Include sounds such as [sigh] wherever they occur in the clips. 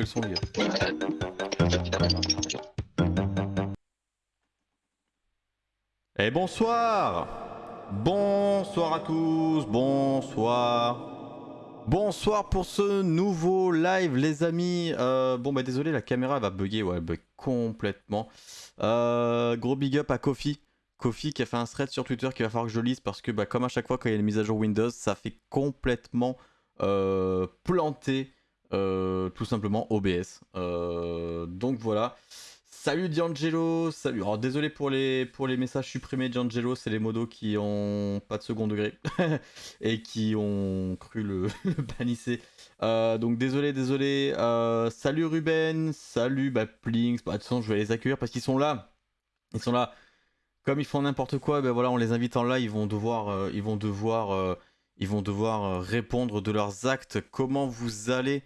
Quels sont les Et bonsoir. Bonsoir à tous, bonsoir. Bonsoir pour ce nouveau live les amis. Euh, Bon bah désolé la caméra va bugger, ouais elle bug complètement. Euh, Gros big up à Kofi. Kofi qui a fait un thread sur Twitter qu'il va falloir que je lise parce que bah, comme à chaque fois quand il y a une mise à jour Windows ça fait complètement euh, planter tout simplement OBS Euh, Donc voilà Salut D'Angelo, salut. Alors désolé pour les, pour les messages supprimés D'Angelo, c'est les modos qui ont pas de second degré [laughs] et qui ont cru le, [laughs] le. Euh, donc désolé, désolé. Euh, salut Ruben, salut bah, Plinks. Bah, de toute façon, je vais les accueillir parce qu'ils sont là. Ils sont là. Comme ils font n'importe quoi, ben voilà, on les invite en live. Ils vont devoir, euh, ils vont devoir, euh, ils vont devoir euh, répondre de leurs actes. Comment vous allez?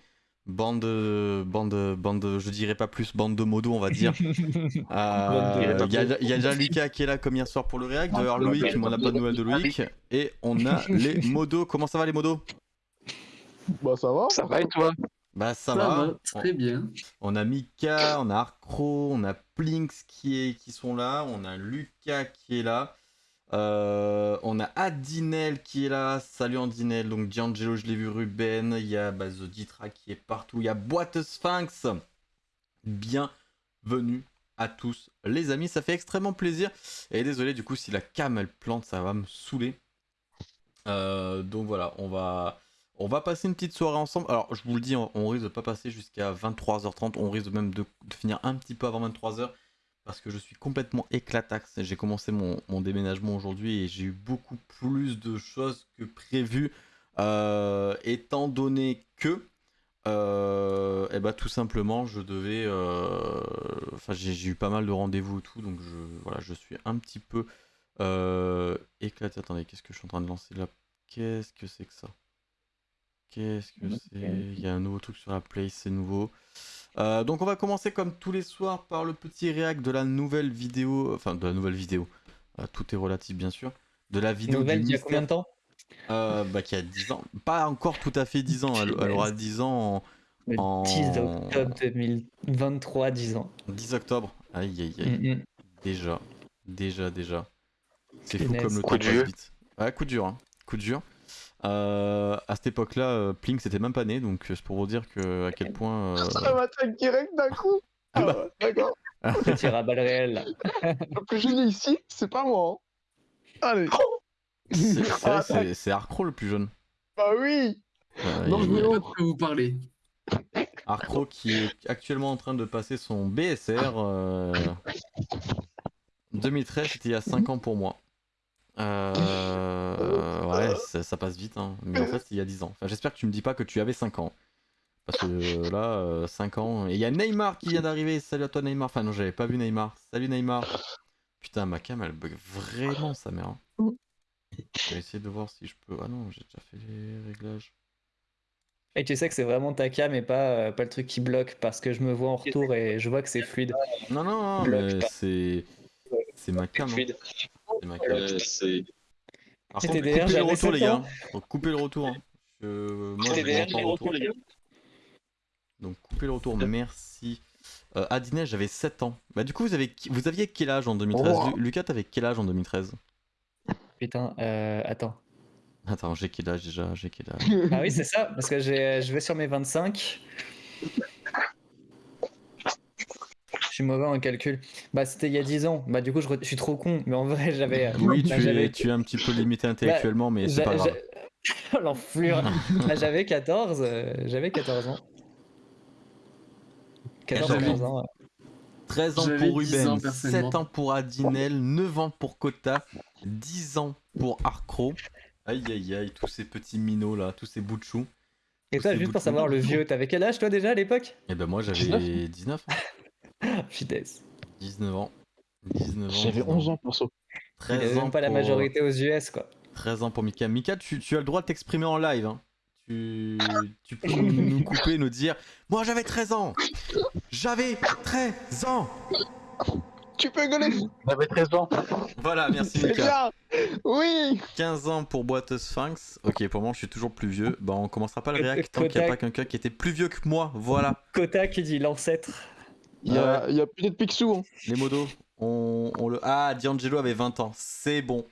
Bande, de- bande, de- bande, de- je dirais pas plus, bande de modos, on va dire. [laughs] Euh, Il y, a, il y a déjà Lucas qui est là comme hier soir pour le React. D'ailleurs, Loïc, mais on n'a pas de nouvelles de Loïc. Et on a [laughs] les modos. Comment ça va les modos? Bah ça va. Ça va et toi? Bah ça, Ça va. va, très bien. On a Mika, on a Arcro, on a Plinks qui, est, qui sont là, on a Lucas qui est là, euh, on a Adinel qui est là, salut Adinel, donc D'Angelo je l'ai vu, Ruben, il y a bah, The Ditra qui est partout, il y a Boîte Sphinx, bienvenue à tous les amis, ça fait extrêmement plaisir, et désolé du coup si la cam elle plante ça va me saouler, Euh, donc voilà, on va... On va passer une petite soirée ensemble. Alors, je vous le dis, on, risque de pas passer jusqu'à 23h30. On risque même de, de finir un petit peu avant 23h. Parce que je suis complètement éclatax. J'ai commencé mon, mon déménagement aujourd'hui et j'ai eu beaucoup plus de choses que prévu. Euh, étant donné que, euh, eh ben, tout simplement, je devais. euh, Enfin, j'ai j'ai eu pas mal de rendez-vous et tout. Donc, je, voilà, je suis un petit peu éclaté. Attendez, qu'est-ce que je suis en train de lancer là? Qu'est-ce que c'est que ça? Qu'est-ce que c'est? Il y a un nouveau truc sur la play, c'est nouveau. Euh, donc on va commencer comme tous les soirs par le petit réact de la nouvelle vidéo, enfin de la nouvelle vidéo, Euh, tout est relatif bien sûr, de la vidéo Nouvelle du il y a combien de temps? Euh, bah, qui a 10 ans, pas encore tout à fait 10 ans, elle, elle aura 10 ans Le en, 10 en octobre 2023, 10 ans. 10 octobre, aïe aïe aïe, Mm, mm. déjà, déjà, déjà, c'est fou comme le Coup temps de passe vite. Ouais, coup dur, hein. coup dur. Euh, à cette époque-là, euh, Plink c'était même pas né, donc euh, c'est pour vous dire que à quel point. euh, Ça m'attaque direct d'un coup. Ah ouais, d'accord. Petit rabat réel. là. Le plus jeune ici, c'est pas moi. hein. Allez. c'est c'est [laughs] Arcro le plus jeune. Bah oui. Euh, Non, Je oh. pas de vous parlez. Arcro qui est actuellement en train de passer son BSR. euh, 2013, c'était il y a 5 ans pour moi. Euh, ouais, ça, ça passe vite, hein. mais en fait, c'est il y a 10 ans. Enfin, J'espère que tu me dis pas que tu avais 5 ans. Parce que euh, là, euh, 5 ans. Et il y a Neymar qui vient d'arriver. Salut à toi, Neymar. Enfin, non, j'avais pas vu Neymar. Salut, Neymar. Putain, ma cam, elle bug vraiment sa mère. hein. Je vais essayer de voir si je peux. Ah non, j'ai déjà fait les réglages. Et tu sais que c'est vraiment ta cam et pas, euh, pas le truc qui bloque parce que je me vois en retour et je vois que c'est fluide. Non, non, non, c'est. C'est ma cam. hein. C'est ma cam. Euh, Par C'était contre, coupez le retour, les gars. Faut couper le retour. hein. Moi, en retour. retour. Donc, coupez le retour, merci. Euh, j'avais 7 ans. Bah, du coup, vous, avez... vous aviez quel âge en 2013 Oh. Lu- Lucas, t'avais quel âge en 2013 Putain, euh, attends. Attends, j'ai quel âge déjà? J'ai quel âge? Ah oui, c'est ça, parce que j'ai- je vais sur mes 25. Je suis mauvais en calcul. Bah, c'était il y a 10 ans. Bah, du coup, je, re- je suis trop con, mais en vrai, j'avais. euh, Oui, bah, tu es, tu es un petit peu limité intellectuellement, mais c'est pas grave. [laughs] L'enflure. [laughs] Bah, j'avais 14, euh, j'avais 14 ans. 14 J'avais- 14 ans. ouais. 13 ans pour 10 Ruben, ans, personnellement. 7 ans pour Adinel, 9 ans pour Kota, 10 ans pour Arcro. Aïe aïe aïe, tous ces petits minots là, tous ces bouts de. Et toi, juste pour savoir le vieux, t'avais quel âge toi déjà à l'époque? Et ben moi j'avais 19 ans. [laughs] Vitesse. 19 ans. 19 ans. J'avais 19 11 ans pour ça. Il avait 13 ans même pas la pour- majorité aux US quoi. 13 ans pour Mika. Mika, tu, tu as le droit de t'exprimer en live. hein. Tu, tu peux [laughs] nous, couper, nous dire Moi j'avais 13 ans J'avais 13 ans Tu peux gueuler J'avais 13 ans. Voilà, merci Mika. Oui 15 ans pour boîte Sphinx. Ok, pour moi, je suis toujours plus vieux. Bah, on commencera pas le réact tant qu'il n'y a pas quelqu'un qui était plus vieux que moi. Voilà. Kota qui dit l'ancêtre. Il y a, y a peut-être Picsou. Hein. Les modos, on, on le. Ah, D'Angelo avait 20 ans. C'est bon.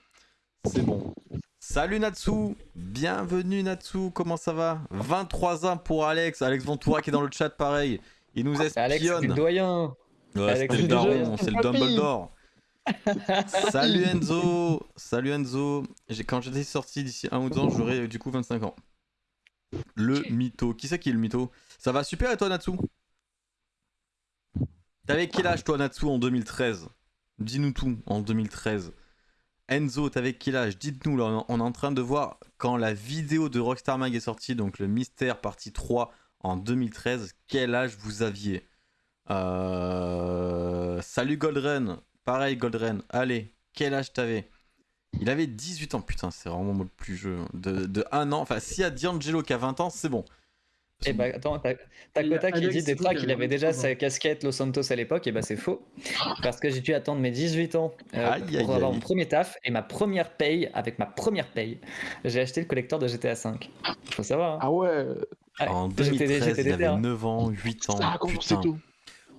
C'est bon. Salut Natsu Bienvenue Natsu, comment ça va? 23 ans pour Alex. Alex Ventura qui est dans le chat, pareil. Il nous Alex, c'est le espionne. doyen. Ouais, Alex, c'était le c'est déjà- daron, c'est le. Dumbledore. [laughs] Salut Enzo Salut Enzo J'ai- Quand j'étais sorti d'ici un ou deux ans, j'aurai euh, du coup 25 ans. Le mytho. Qui c'est qui est le mytho? Ça va super et toi Natsu? T'avais quel âge toi Natsu en 2013 Dis-nous tout en 2013. Enzo, t'avais quel âge? Dites-nous on- est en train de voir quand la vidéo de Rockstar Mag est sortie, donc le mystère partie 3 en 2013, quel âge vous aviez? Euh, Salut Goldren, pareil Goldren, allez, quel âge t'avais? Il avait 18 ans, putain, c'est vraiment le plus jeu. De, de 1 an, enfin, s'il y a D'Angelo qui a 20 ans, c'est bon. Et bah attends, t'as t'as Il y a Kota qui dit des qu'il avait déjà 23 ans. sa casquette Los Santos à l'époque, et bah c'est faux. Parce que j'ai dû attendre mes 18 ans euh, Aïe, aïe, pour avoir aïe. mon premier taf et ma première paye, avec ma première paye, j'ai acheté le collector de GTA V. Faut savoir. hein. Ah ouais Ouais, En j'étais- 2013, j'étais il déter, avait hein. 9 ans, 8 ans, Ça a commencé putain. tout.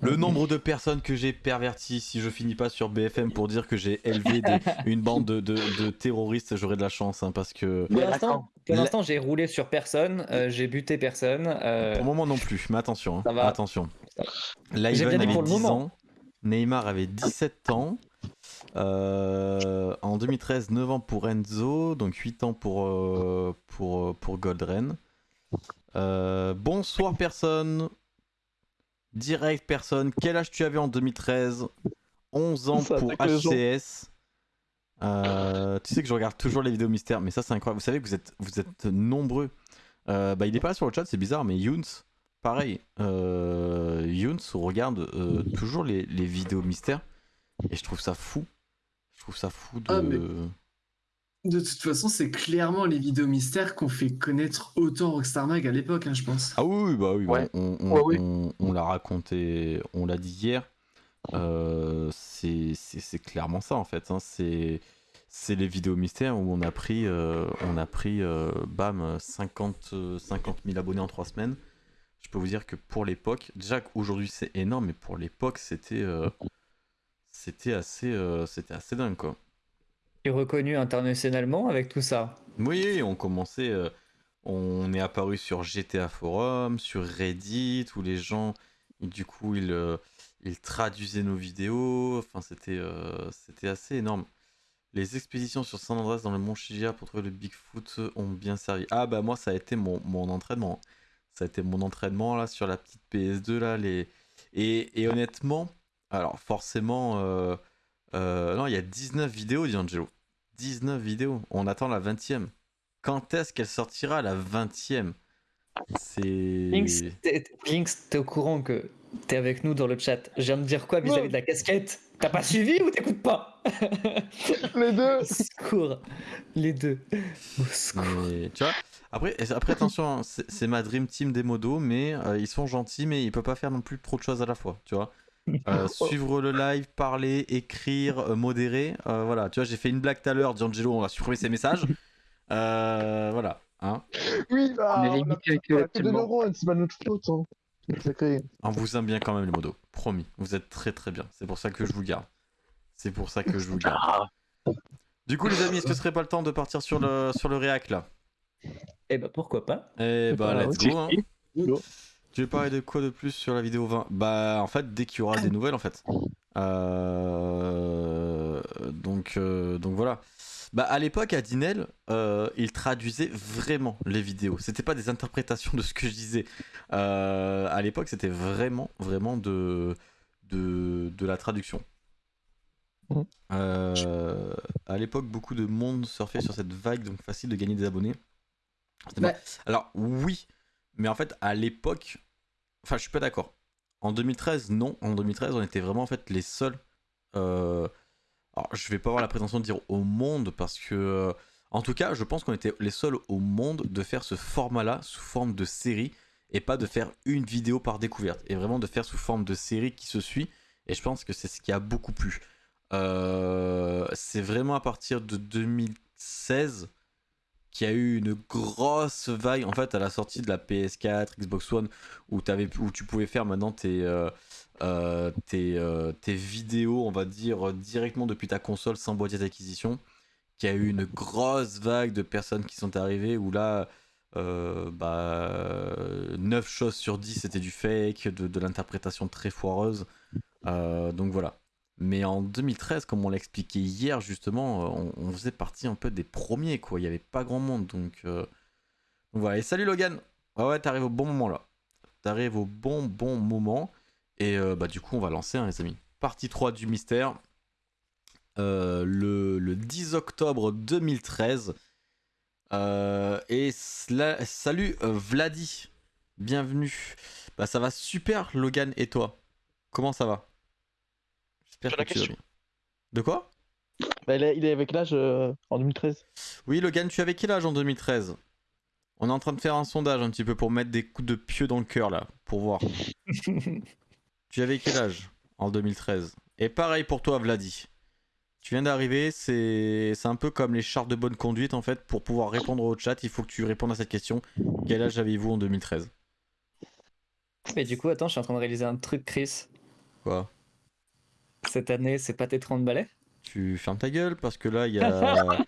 Le nombre de personnes que j'ai perverties si je finis pas sur BFM pour dire que j'ai élevé des- [laughs] une bande de, de- de terroristes, j'aurais de la chance hein, parce que Pour l'instant, j'ai roulé sur personne, euh, j'ai buté personne. euh, pour le moment non plus, mais attention, hein, Ça va. attention. Avait pour le 10 moment. ans, Neymar avait 17 ans. Euh, en 2013, 9 ans pour Enzo, donc 8 ans pour, pour, pour Goldren. Euh, bonsoir personne. Direct personne. Quel âge tu avais en 2013 11 ans Ça pour. HCS. Euh, tu sais que je regarde toujours les vidéos mystères, mais ça c'est incroyable. Vous savez que vous êtes, vous êtes nombreux. Euh, bah, il est pas là sur le chat, c'est bizarre, mais Younes, pareil. Euh, Younes regarde euh, toujours les, les vidéos mystères et je trouve ça fou. Je trouve ça fou de. Ah, mais- De toute façon, c'est clairement les vidéos mystères qu'on fait connaître autant Rockstar Mag à l'époque, hein, je pense. Ah oui, oui, bah oui, Ouais. on, on- Ouais, oui. on- on l'a raconté, on l'a dit hier. Euh, c'est c'est- c'est clairement ça en fait. hein, C'est c'est les vidéos mystères où on a pris, euh, on a pris euh, bam, 50, euh, 50 000 abonnés en 3 semaines. Je peux vous dire que pour l'époque, déjà qu'aujourd'hui c'est énorme, mais pour l'époque c'était euh, c'était assez, euh, c'était assez dingue quoi. Et reconnu internationalement avec tout ça. Oui, on commençait. euh, on est apparu sur GTA Forum, sur Reddit, où les gens, du coup, ils, euh, ils traduisaient nos vidéos. Enfin, c'était euh, c'était assez énorme. Les expéditions sur San Andreas dans le Mont Chigia pour trouver le Bigfoot ont bien servi. Ah, bah, moi, ça a été mon, mon entraînement. Ça a été mon entraînement, là, sur la petite PS2, là. Les... Et, et honnêtement, alors, forcément. Euh, non, il y a 19 vidéos, D'Angelo. 19 vidéos. On attend la 20ème. Quand est-ce qu'elle sortira la 20ème C'est. Lynx, t'es au courant que t'es avec nous dans le chat. Je viens de dire quoi vis-à-vis de la casquette? T'as pas suivi ou t'écoutes pas? [laughs] Les deux Au secours. Les deux. Au secours. Mais, tu vois après, après, attention, hein, c'est c'est ma dream team des modos, mais euh, ils sont gentils, mais ils peuvent pas faire non plus trop de choses à la fois, tu vois. Euh, [laughs] suivre le live, parler, écrire, euh, modérer, euh, voilà. Tu vois, j'ai fait une blague tout à l'heure, D'Angelo, on va supprimer ses messages. Euh, voilà, hein. Oui, bah, On a que de neurones, c'est pas notre faute. Hein. On vous aime bien quand même les modos, promis. Vous êtes très très bien. C'est pour ça que je vous garde. C'est pour ça que je vous garde. [laughs] Du coup, les amis, est-ce que ce serait pas le temps de partir sur le, sur le réac là? Eh bah pourquoi pas Eh bah, Ah, let's go. Hein. Tu veux parler de quoi de plus sur la vidéo 20 Bah, en fait, dès qu'il y aura des nouvelles, en fait. Euh, Donc, euh, donc voilà. Bah, à l'époque, à Dinel, euh, il traduisait vraiment les vidéos. C'était pas des interprétations de ce que je disais. À l'époque, c'était vraiment, vraiment de, de, de la traduction. Euh, à l'époque, beaucoup de monde surfait sur cette vague, donc facile de gagner des abonnés. Bah. Alors, oui, mais en fait, à l'époque, enfin, je suis pas d'accord. En 2013, non. En 2013, on était vraiment en fait les seuls. euh, Alors, je vais pas avoir la prétention de dire au monde parce que, euh, en tout cas, je pense qu'on était les seuls au monde de faire ce format-là sous forme de série et pas de faire une vidéo par découverte et vraiment de faire sous forme de série qui se suit Et je pense que c'est ce qui a beaucoup plu. Euh, c'est vraiment à partir de 2016 qu'il y a eu une grosse vague. En fait, à la sortie de la PS4, Xbox One, où, tu pouvais faire maintenant tes, euh, euh, tes, vidéos, on va dire, directement depuis ta console sans boîtier d'acquisition. Qu'il y a eu une grosse vague de personnes qui sont arrivées où là. bah, 9 choses sur 10 c'était du fake, de l'interprétation très foireuse. donc voilà. Mais en 2013, comme on l'a expliqué hier, justement, euh, on, faisait partie un peu des premiers, quoi. Il n'y avait pas grand monde, donc, euh, voilà. Et salut Logan Ouais, ouais, t'arrives au bon moment là. T'arrives au bon, bon moment. Et euh, bah, du coup, on va lancer, hein, les amis. Partie 3 du mystère. le, le, 10 octobre 2013. et salut Vladi. Bienvenue. Bah, ça va super, Logan et toi Comment ça va? De quoi? Bah, il, est, avec l'âge euh, en 2013. Oui, Logan, tu avais quel âge en 2013 On est en train de faire un sondage un petit peu pour mettre des coups de pieux dans le cœur là, pour voir. [laughs] tu avais quel âge en 2013 Et pareil pour toi, Vladi. Tu viens d'arriver, c'est un peu comme les chartes de bonne conduite en fait. Pour pouvoir répondre au chat, il faut que tu répondes à cette question. Quel âge avez-vous en 2013 Mais du coup, attends, je suis en train de réaliser un truc, Chris. Quoi? Cette année, c'est pas tes 30 balais? Tu fermes ta gueule parce que là, il y a. [laughs]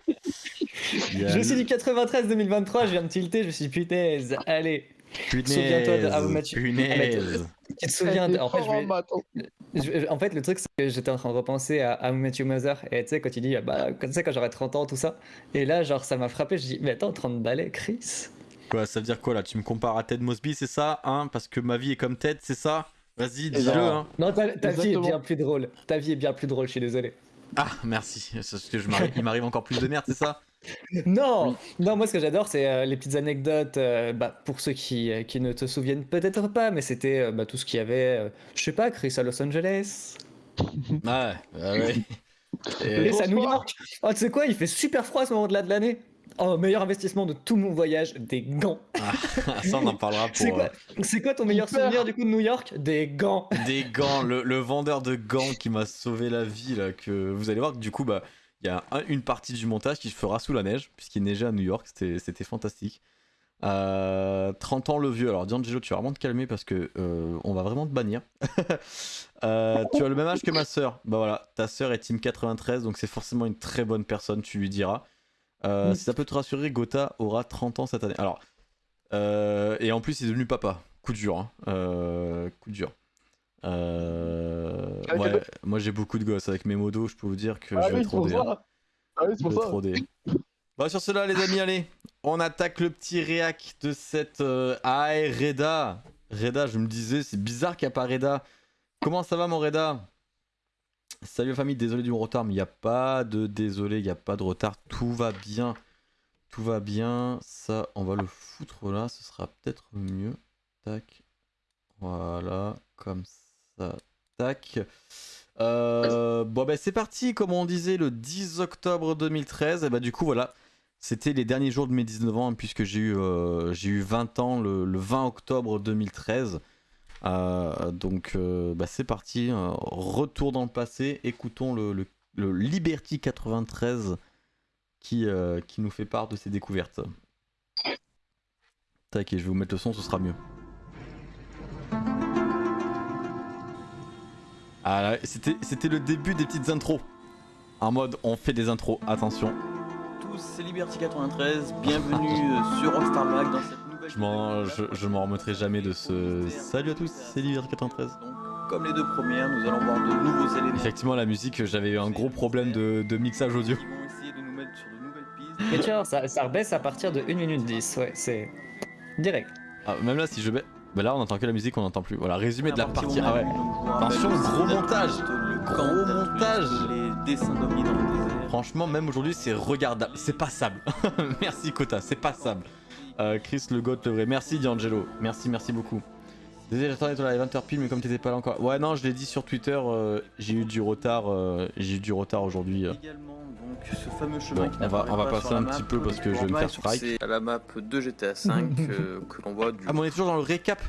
Je suis du 93-2023, je viens de tilter, je me suis dit punaise, allez. Souviens-toi de How Punaise. Tu te souviens de... en, fait, je... en fait, le truc, c'est que j'étais en train de repenser à How Met Mother. Et tu sais, quand il dit, bah, tu sais, quand j'aurai 30 ans, tout ça. Et là, genre, ça m'a frappé. Je dis, mais attends, 30 balais, Chris? Quoi, ça veut dire quoi là? Tu me compares à Ted Mosby, c'est ça? Hein? Parce que ma vie est comme Ted, c'est ça? Vas-y, dis-le. Hein. Non, ta, vie est bien plus drôle. Ta vie est bien plus drôle, je suis désolé. Ah, merci. Parce que je il m'arrive encore plus de merde, c'est ça? Non, non, moi ce que j'adore, c'est euh, les petites anecdotes. Euh, bah, pour ceux qui, euh, qui ne te souviennent peut-être pas, mais c'était bah, tout ce qu'il y avait. je sais pas, Chris à Los Angeles. ouais, ouais. Et, à New York. Oh, tu sais quoi, il fait super froid à ce moment-là de l'année. Oh, meilleur investissement de tout mon voyage, des gants. Ah, [laughs] ça, on en parlera [laughs] pour. C'est quoi, ton meilleur souvenir du coup de New York? Des gants. Des gants, le, [laughs] vendeur de gants qui m'a sauvé la vie, là, que vous allez voir que du coup, bah, il y a une partie du montage qui se fera sous la neige, puisqu'il neigeait à New York, c'était fantastique. 30 euh, ans le vieux, alors D'Angelo, tu vas vraiment te calmer parce que euh, on va vraiment te bannir. Euh, tu as le même âge que ma soeur. Bah voilà, ta soeur est Team 93, donc c'est forcément une très bonne personne, tu lui diras. Euh, si ça peut te rassurer, Gotha aura 30 ans cette année. Alors, euh, et en plus, il est devenu papa. Coup dur. Hein. Euh, coup dur. ouais, moi j'ai beaucoup de gosses avec mes modos, je peux vous dire que ah je vais trop hein. Ah oui. Bah sur cela les amis, allez, on attaque le petit réac de cette Ah, Reda. Reda, je me disais, c'est bizarre qu'il n'y a pas Reda. Comment ça va mon Reda? Salut famille, désolé du retard, mais il n'y a pas de désolé, il n'y a pas de retard, tout va bien. Tout va bien, ça on va le foutre là, ce sera peut-être mieux. Tac, voilà, comme ça, tac. Euh, bon ben c'est parti, comme on disait, le 10 octobre 2013, et bah du coup voilà, c'était les derniers jours de mes 19 ans, puisque j'ai eu, euh, eu 20 ans le 20 octobre 2013. Euh, donc euh, bah, c'est parti, euh, retour dans le passé, écoutons le, Liberty 93 qui, qui nous fait part de ses découvertes. Tac, je vais vous mettre le son, ce sera mieux. Ah, c'était le début des petites intros. En mode, on fait des intros, attention. Tous, c'est Liberty 93, bienvenue sur Rockstar Mag dans cette je m'en je, remettrai jamais de ce. Salut à tous, c'est Livier 93. comme les deux premières, nous allons voir de nouveaux éléments. Effectivement, la musique, j'avais eu un gros problème de, mixage audio. Mais tu vois, ça, ça rebaisse à partir de 1 minute 10, ouais, c'est direct. Ah, même là, si je baisse. Bah là, on entend que la musique, on n'entend plus. Voilà, résumé de la partie. Ah ouais. Attention, gros montage. Gros montage. Franchement, même aujourd'hui, c'est regardable. C'est passable. [laughs] Merci Kota, c'est passable. Euh, Chris le God le vrai. Merci D'Angelo. Merci, merci beaucoup. Désolé, j'attendais ton live 20h pile, mais comme t'étais pas là encore. Ouais, non, je l'ai dit sur Twitter, euh, j'ai eu du retard, euh, j'ai eu du retard aujourd'hui. Également, donc, ce fameux chemin on va, on va passer un petit peu parce que je vais me faire strike. C'est à la map de GTA 5 [laughs] que l'on voit du. Ah, mais on est toujours dans le récap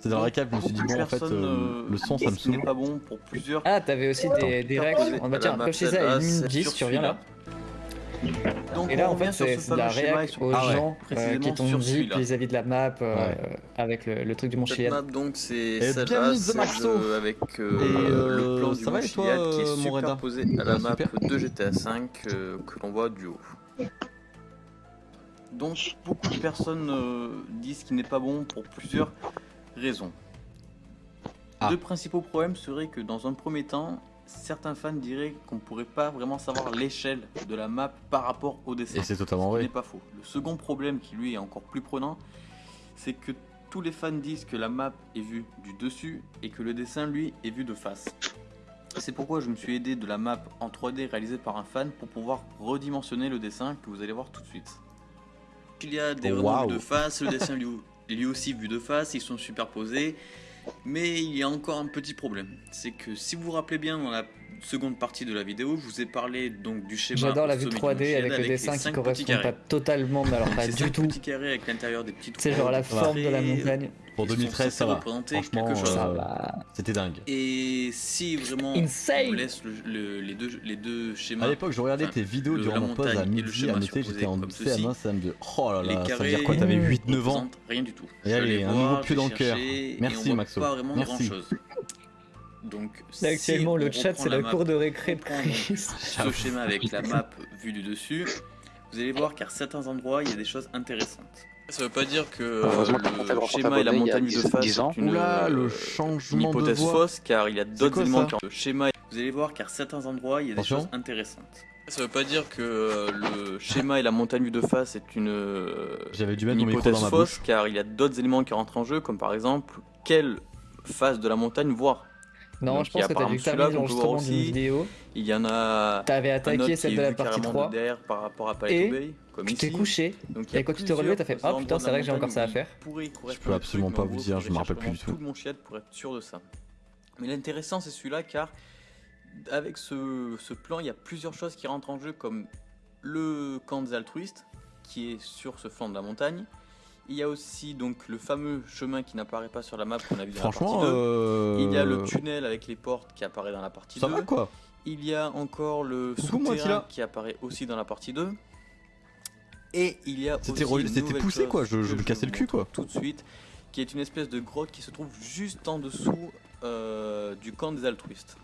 C'est dans la récap, je me suis dit, bon, en fait, euh, le son, ça me saoule. pas bon pour plusieurs. Ah, t'avais aussi des, des règles. On va dire, comme je disais, à 1 minute 10, tu reviens là. Donc, et là, en fait, c'est la réaction aux ah gens euh, qui t'ont dit vis-à-vis de la map euh, avec le, le, truc du Mont Chiliad. map, donc, c'est celle-là, celle avec euh, le plan du Mont Chiliad qui est superposé à la map de GTA V que l'on voit du haut. Donc, beaucoup de personnes disent qu'il n'est pas bon pour plusieurs raisons. Ah. Deux principaux problèmes seraient que dans un premier temps, certains fans diraient qu'on ne pourrait pas vraiment savoir l'échelle de la map par rapport au dessin. Et c'est totalement vrai. Ce n'est pas faux. Le second problème qui lui est encore plus prenant, c'est que tous les fans disent que la map est vue du dessus et que le dessin lui est vu de face. C'est pourquoi je me suis aidé de la map en 3D réalisée par un fan pour pouvoir redimensionner le dessin que vous allez voir tout de suite. Il y a des oh, de face, le dessin lui, [laughs] lui aussi vu de face, ils sont superposés. Mais il y a encore un petit problème, c'est que si vous vous rappelez bien dans la seconde partie de la vidéo, je vous ai parlé donc du schéma. J'adore la vue 3D avec, le dessin qui correspond pas totalement, mais alors [laughs] pas du tout. petits carrés avec l'intérieur des petites. C'est genre la forme de la montagne. Pour 2013, ça va. Franchement, euh, c'était dingue. Et si vraiment on laisse les, deux, les deux schémas. À l'époque, je regardais tes vidéos durant mon pause à midi, à noter, j'étais en CM1, ça me dit Oh là là, ça veut dire quoi T'avais 8-9 ans Rien du tout. Et allez, un nouveau pied dans le cœur. Merci Maxo. Pas vraiment Merci. Actuellement, le chat, c'est la cour de récré de [laughs] Ce schéma avec la map vue du dessus, vous allez voir qu'à certains endroits, il y a des choses intéressantes. Ça veut pas dire que le schéma et la montagne de face sont une, Oula, le changement hypothèse fausse, car il y a d'autres éléments qui le schéma. Vous allez voir qu'à certains endroits, il y a des choses intéressantes. Ça veut pas dire que le schéma et la montagne de face est une, dû mettre une hypothèse fausse, car il y a d'autres éléments qui rentrent en jeu, comme par exemple quelle face de la montagne voir. Non, je pense que t'as t'as mis l'enregistrement d'une vidéo. Il y en a. T'avais attaqué celle de la partie 3. derrière par rapport à et Bay, comme tu t'es couché. Donc, et quand tu t'es relevé, t'as fait Oh putain, c'est vrai que j'ai encore ça à faire. Je peux absolument pas vous dire, je me rappelle plus du tout. tout mon chiat pour être sûr de ça. Mais l'intéressant, c'est celui-là car avec ce, ce plan, il y a plusieurs choses qui rentrent en jeu comme le camp des altruistes qui est sur ce flanc de la montagne il y a aussi donc le fameux chemin qui n'apparaît pas sur la map qu'on a vu dans la partie 2. Euh, Il y a le tunnel avec les portes qui apparaît dans la partie Ça 2. Va, quoi Il y a encore le souterrain qui apparaît aussi dans la partie 2. Et il y a C'était poussé quoi, je, me cassais le cul quoi. Tout de suite, qui est une espèce de grotte qui se trouve juste en dessous euh, du camp des altruistes.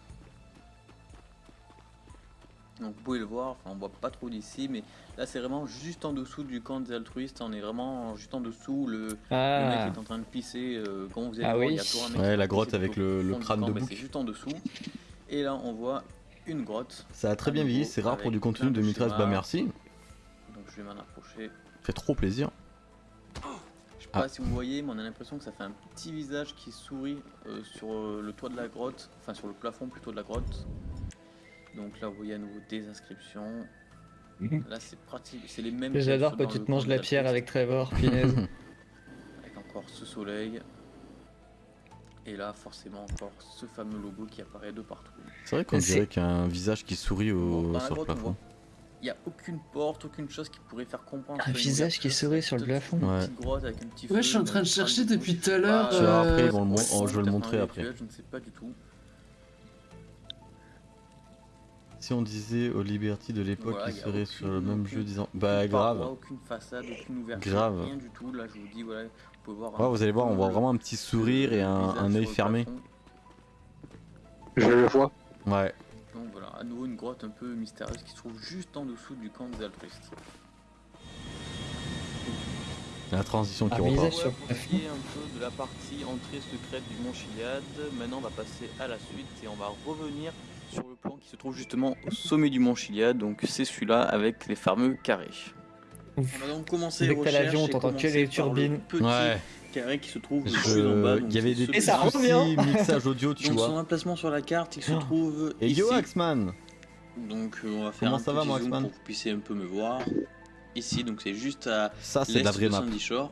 Donc vous pouvez le voir, enfin on voit pas trop d'ici, mais là c'est vraiment juste en dessous du camp des altruistes, on est vraiment juste en dessous, le, ah. mec est en train de pisser, euh, quand vous êtes ah il oui. y a toujours un mec Ouais, la grotte avec le, le crâne de bouc. C'est juste en dessous, et là on voit une grotte. Ça a très bien vieilli, c'est rare pour du contenu de 2013, bah merci. Donc je vais m'en approcher. Fait trop plaisir. Je sais pas ah. si vous voyez, mais on a l'impression que ça fait un petit visage qui sourit euh, sur euh, le toit de la grotte, enfin sur le plafond plutôt de la grotte. Donc là, vous voyez à nouveau des inscriptions. Mhm. Là, c'est pratique, c'est les mêmes. J'adore quand tu te manges la pierre avec Trevor, [laughs] punaise. avec encore ce soleil. Et là, forcément, encore ce fameux logo qui apparaît de partout. C'est vrai qu'on dirait qu'un visage qui sourit au... sur le plafond. Il n'y a aucune porte, aucune chose qui pourrait faire comprendre. Un visage qui sourit sur le plafond. Ouais. ouais, je suis en train de chercher depuis tout à l'heure. Euh... Après, oh, je vais le montrer après. Je ne sais pas du tout. Si on disait au Liberty de l'époque qui serait sur le même jeu disant bah grave. Aucune façade, aucune ouverture, grave. rien du tout. Là je vous dis voilà, vous pouvez voir. Ouais, vous allez voir, on voit vraiment un petit sourire et un, un œil fermé. Je le vois. Ouais. Donc voilà, à nouveau une grotte un peu mystérieuse qui se trouve juste en dessous du camp des altruistes. La transition qui ah, repart. Va un peu de la partie entrée secrète du Mont Chiliad. Maintenant on va passer à la suite et on va revenir sur le plan qui se trouve justement au sommet du mont Chiliad, donc c'est celui-là avec les fameux carrés. On va donc commencer Dès que t'as l'avion, t'entends que les turbines. Ouais. carré qui se trouve juste en bas. Il y avait des et ça revient. mixage audio, tu donc, vois. Son emplacement sur la carte, il se trouve et ici. yo Axman Donc euh, on va faire Comment un ça petit va, zoom Axman pour que vous puissiez un peu me voir. Ici, donc c'est juste à ça, c'est la vraie map. Sandy Shore.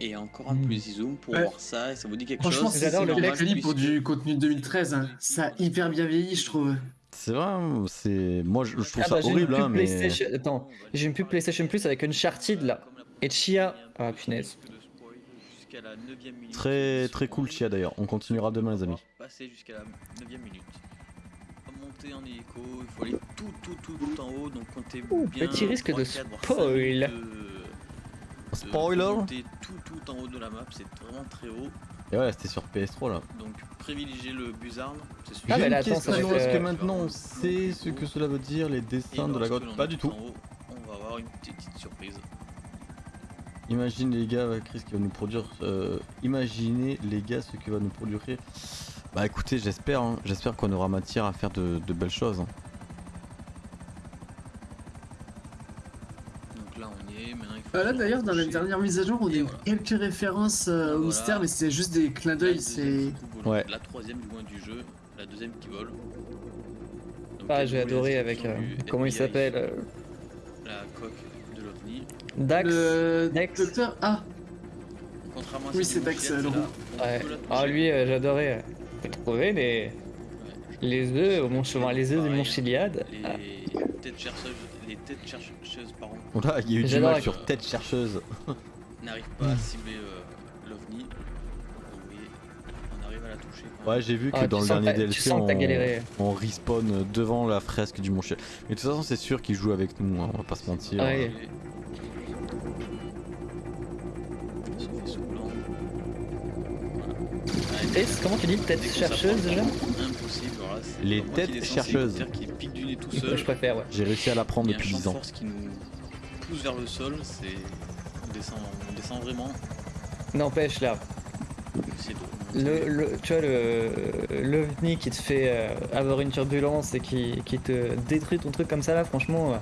Et encore un mmh. plus zoom pour voir ça, et ça vous dit quelque Franchement, chose. Franchement, c'est le clip pour du contenu de 2013. Hein. Ça a hyper bien vieilli, je trouve. C'est vrai, c'est moi je, trouve ah ça bah, horrible hein, mais. Attends, j'ai une pub PlayStation Plus avec Uncharted là et Chia. Ah punaise. jusqu'à la 9 minute. Très très cool Chia d'ailleurs. On continuera demain les amis. Passer jusqu'à la 9 minute. Monter en hélico, il faut aller tout tout tout, tout en haut, donc comptez Ouh, bien. Petit risque 3, de 4, voire spoil. Spoiler monter tout tout en haut de la map, c'est vraiment très haut. Et ouais, c'était sur PS3 là. Donc privilégiez le buzzard, c'est sûr. Ah, mais là, attends, question, est-ce que euh, maintenant on sait ce que cela veut dire les dessins de la grotte? Pas du tout tout. en haut, on va avoir une petite surprise. Imagine les gars, Chris qui va nous produire. euh, imaginez les gars ce que va nous produire. Bah écoutez, j'espère, hein, j'espère qu'on aura matière à faire de, de belles choses. hein. Donc là on y est, maintenant il faut. Ah, là se d'ailleurs, dans la dernière mise à jour, on a eu voilà. quelques références euh, au Voilà. mystère, mais c'était juste des clins d'œil. C'est. Ouais. La troisième du moins du jeu, la deuxième qui vole. Donc, Ah, j'ai adoré avec. euh, comment il s'appelle euh, La coque de l'OVNI. Dax Le Dex. docteur. Ah, Contrairement à Oui, c'est Dax, le roux. Ouais. Ah, lui, euh, j'adorais. Faut trouver les, les œufs au mont chemin, les œufs du Pareil, mont hein. Chiliade. Les Ah, têtes chercheuses, les têtes chercheuses pardon, [laughs] Là, il y a eu du mal sur tête chercheuse. [laughs] n'arrivent pas à cibler euh, l'OVNI. On arrive à la toucher. quand Ouais, j'ai vu que Ah, dans le dernier DLC, on, on respawn devant la fresque du Mont Chiel. Mais de toute façon, c'est sûr qu'il joue avec nous, hein, on va pas se mentir. Ouais. Et c'est- comment tu dis tête chercheuse déjà Impossible, voilà, c'est Les têtes chercheuses. qui tout seul. Je préfère, ouais. J'ai réussi à l'apprendre Il y a un depuis champ 10 de ans. force qui nous pousse vers le sol, c'est on descend, on descend vraiment. N'empêche là, le, le, tu vois le l'ovni qui te fait euh, avoir une turbulence et qui, qui te détruit ton truc comme ça là, franchement, euh,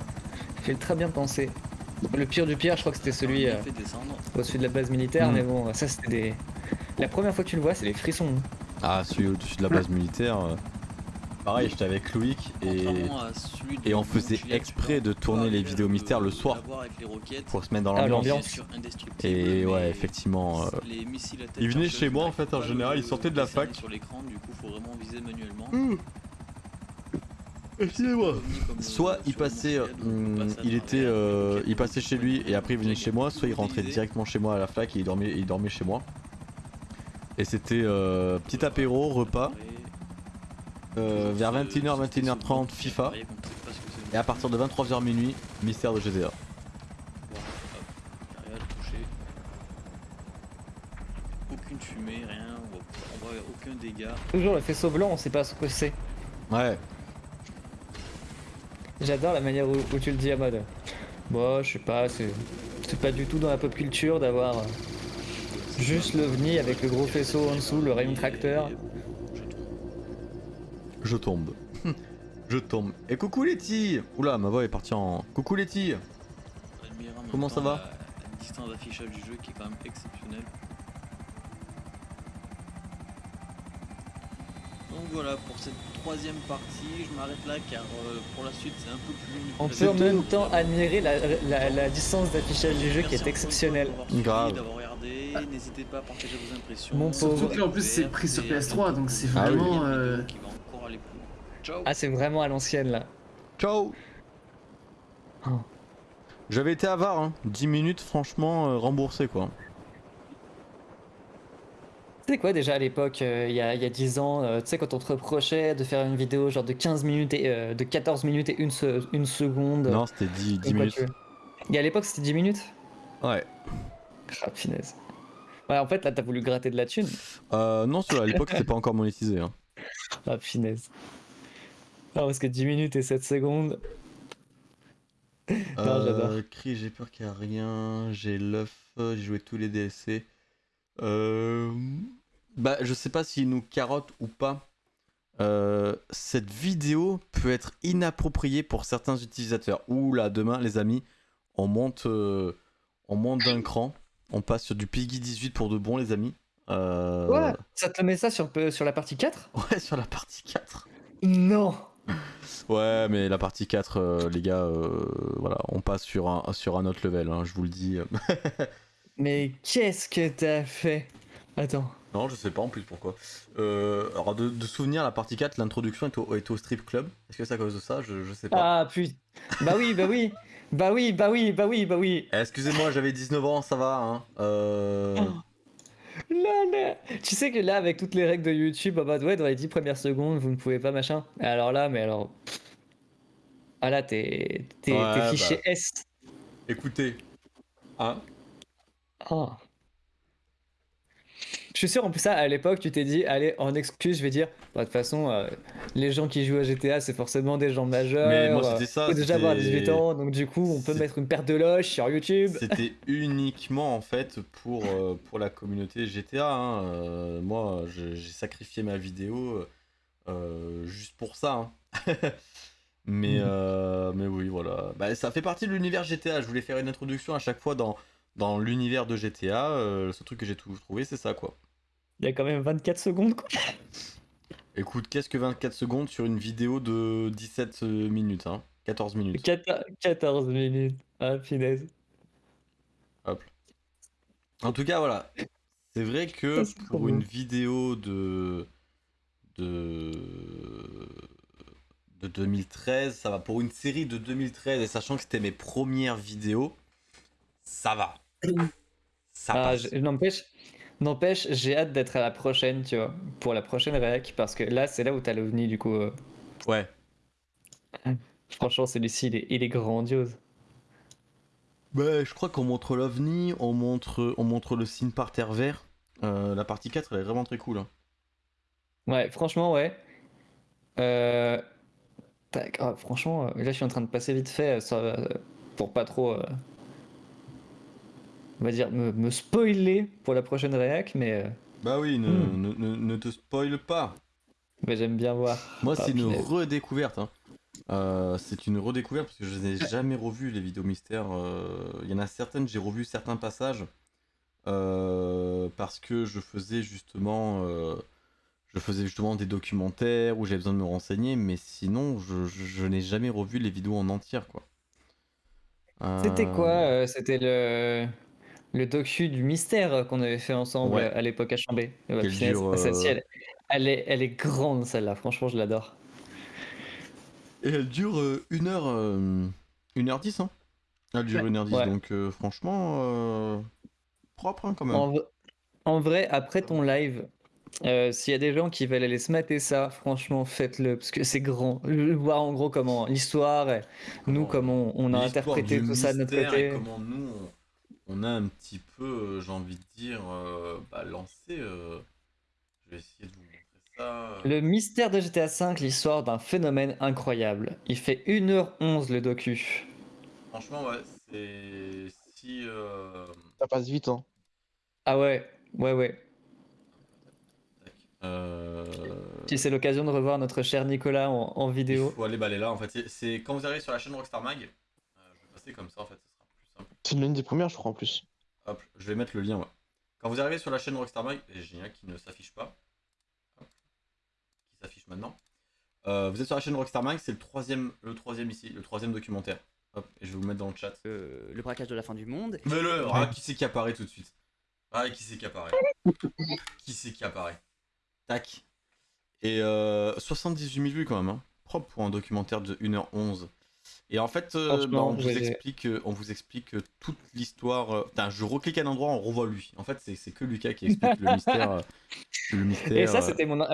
fait très bien penser. Le pire du pire, je crois que c'était celui euh, au-dessus de la base militaire, Mm. mais bon, ça c'était des. La première fois que tu le vois, c'est des frissons. Ah, celui au-dessus de la base militaire. Pareil, j'étais avec Loïc et, on faisait exprès de tourner les vidéos mystères le soir l'avoir avec les roquettes. pour se mettre dans Ah, l'ambiance. Et ouais, effectivement. euh, il venait chez moi, en fait, en général, il sortait de la fac. Sur l'écran, du coup, faut vraiment viser manuellement. Excusez-moi. Comme, euh, Soit il passait, à il était, euh, il passait chez lui et après il venait chez moi, soit il rentrait directement chez moi à la fac et il dormait, il dormait chez moi. Et c'était euh, petit apéro, repas, euh, vers 21h, 21h30 FIFA, et à partir de 23h minuit, mystère de GTA. Aucune fumée, rien, on voit, aucun dégât. Toujours le faisceau blanc, on sait pas ce que c'est. Ouais, J'adore la manière où, où tu le dis à mode. Bon, je sais pas, c'est c'est pas du tout dans la pop culture d'avoir juste l'ovni avec le gros faisceau en dessous, le rayon tracteur. Je tombe. [laughs] je tombe. Et coucou Letty Oula, ma voix est partie en... Coucou Letty Comment ça va la, la distance d'affichage du jeu qui est quand même exceptionnelle. Donc voilà pour cette troisième partie, je m'arrête là car euh, pour la suite c'est un peu plus long. On peut en même temps admirer la, la- la distance d'affichage du jeu qui est exceptionnelle. Grave. D'avoir regardé, n'hésitez pas à partager vos impressions. Mon. Surtout que là, en plus, c'est pris sur Et à PS3, bientôt donc c'est une vraiment, euh, qui va encore aller plus loin. Ciao Ah, c'est vraiment à l'ancienne là. Ciao Oh. J'avais été avare, hein. 10 minutes franchement euh, remboursé quoi. Tu sais quoi déjà à l'époque, euh, il y, a, y a 10 ans, euh, tu sais quand on te reprochait de faire une vidéo genre de 15 minutes et euh, de 14 minutes et une, se- une seconde. Non, c'était 10, 10 ou quoi minutes. Et à l'époque c'était 10 minutes? Ouais. Ah, finesse. Ouais, en fait là t'as voulu gratter de la thune. Euh, non, à l'époque c'était pas encore monétisé. Hein. Ah, finesse. Ah, parce que 10 minutes et 7 secondes. Non, j'adore. Euh, Cri, j'ai peur qu'il y a rien. J'ai l'œuf, j'ai joué tous les DLC. Euh... Bah, je sais pas s'il nous carotte ou pas. Euh, cette vidéo peut être inappropriée pour certains utilisateurs. Ouh là, demain, les amis, on monte, euh, on monte d'un cran. On passe sur du Piggy 18 pour de bon, les amis. Euh... Ouais, ça te met ça sur, sur la partie 4 ouais, sur la partie 4. Non Ouais, mais la partie 4, euh, les gars, euh, voilà, on passe sur un, sur un autre level, hein, je vous le dis. [laughs] Mais qu'est-ce que t'as fait? Attends. non, je sais pas en plus pourquoi. Euh, alors, de, de souvenir, la partie 4, l'introduction est au, est au strip club. Est-ce que c'est à cause de ça? Je, je sais pas. Ah putain. Bah oui, bah oui. Bah oui, bah oui, bah oui, bah oui. Eh, Excusez-moi, j'avais 19 ans, ça va. Hein. Euh, Là, là. Tu sais que là, avec toutes les règles de YouTube, bah, ouais, dans les 10 premières secondes, vous ne pouvez pas machin. Alors là, mais alors. Ah là, t'es fiché bah. S. Écoutez. Hein Ah. Je suis sûr, en plus, ça, à l'époque, tu t'es dit, allez, en excuse, je vais dire, bah, de toute façon, euh, les gens qui jouent à GTA, c'est forcément des gens majeurs. Mais moi, c'était ça. Faut déjà avoir 18 ans, donc du coup, on peut mettre une paire de loges sur YouTube. C'était [laughs] uniquement, en fait, pour, euh, pour la communauté GTA. Hein. Euh, moi, j'ai sacrifié ma vidéo juste pour ça. Hein. [laughs] mais, mhm. mais oui, voilà. Bah, ça fait partie de l'univers GTA. Je voulais faire une introduction à chaque fois dans, dans l'univers de GTA. ce truc que j'ai trouvé, c'est ça, quoi. Il y a quand même 24 secondes, quoi. Écoute, qu'est-ce que 24 secondes sur une vidéo de 17 minutes, hein? 14 minutes. 14 minutes. Ah, finesse. Hop. En tout cas, voilà. C'est vrai que pour une vidéo de... de... de 2013, ça va. Pour une série de 2013, et sachant que c'était mes premières vidéos, ça va. Ça ah. N'empêche, N'empêche, j'ai hâte d'être à la prochaine, tu vois, pour la prochaine réac, parce que là, c'est là où t'as l'OVNI, du coup. Euh. Ouais. Franchement, celui-ci, il est, il est grandiose. Bah, je crois qu'on montre l'OVNI, on montre, on montre le signe par terre vert. Euh, la partie 4, elle est vraiment très cool. Hein. Ouais, franchement, ouais. Euh... Ah, franchement, là, je suis en train de passer vite fait ça, pour pas trop euh, on va dire, me, spoiler pour la prochaine réac, mais. Euh, bah oui, hmm. ne, ne, te spoil pas. Mais j'aime bien voir. Moi, c'est une redécouverte. Hein. Euh, c'est une redécouverte parce que je n'ai jamais revu les vidéos mystères. Euh, il y en a certaines, j'ai revu certains passages parce que je faisais justement, je faisais justement des documentaires où j'avais besoin de me renseigner, mais sinon, je, je n'ai jamais revu les vidéos en entière, quoi. C'était quoi C'était le le docu du mystère qu'on avait fait ensemble à l'époque à Chambé. elle, est, elle est grande celle-là, franchement je l'adore. Et elle dure 1 heure, 1 heure 10 hein Elle dure 1 heure 10 donc euh, franchement euh, propre hein, quand même. En, vrai, après ton live, euh, s'il y a des gens qui veulent aller se mater ça, franchement faites-le parce que c'est grand. Voir en gros comment l'histoire, nous comment on, a interprété tout ça de notre côté. comment nous on a un petit peu, euh, j'ai envie de dire, euh, bah, lancé. Euh, je vais essayer de vous montrer ça. Le mystère de GTA V, l'histoire d'un phénomène incroyable. Il fait 1h11 le docu. Franchement, ouais, c'est. Si. Ça passe vite, hein. Ah ouais, ouais, ouais. Si c'est l'occasion de revoir notre cher Nicolas en, vidéo. Il faut aller baler là en fait. C'est quand vous arrivez sur la chaîne Rockstar Mag, je vais passer comme ça en fait. C'est l'une des premières, je crois, en plus. Hop, je vais mettre le lien, ouais. Quand vous arrivez sur la chaîne Rockstar Mag, et génial qui ne s'affiche pas, qui s'affiche maintenant. Euh, vous êtes sur la chaîne Rockstar Mag, c'est le troisième, le troisième ici, le troisième documentaire. Hop, et je vais vous mettre dans le chat. Euh, le braquage de la fin du monde. Mais le, ah, qui c'est qui apparaît tout de suite? Ah, qui c'est qui apparaît? Qui c'est qui apparaît? Tac. Et euh, 78 000 vues quand même, hein. propre pour un documentaire de 1h11. Et en fait, euh, bah, on, vous explique, euh, on vous explique toute l'histoire. Euh, je reclique à un endroit, on revoit lui. En fait, c'est que Lucas qui explique le mystère. [laughs] le mystère et ça, c'était mon.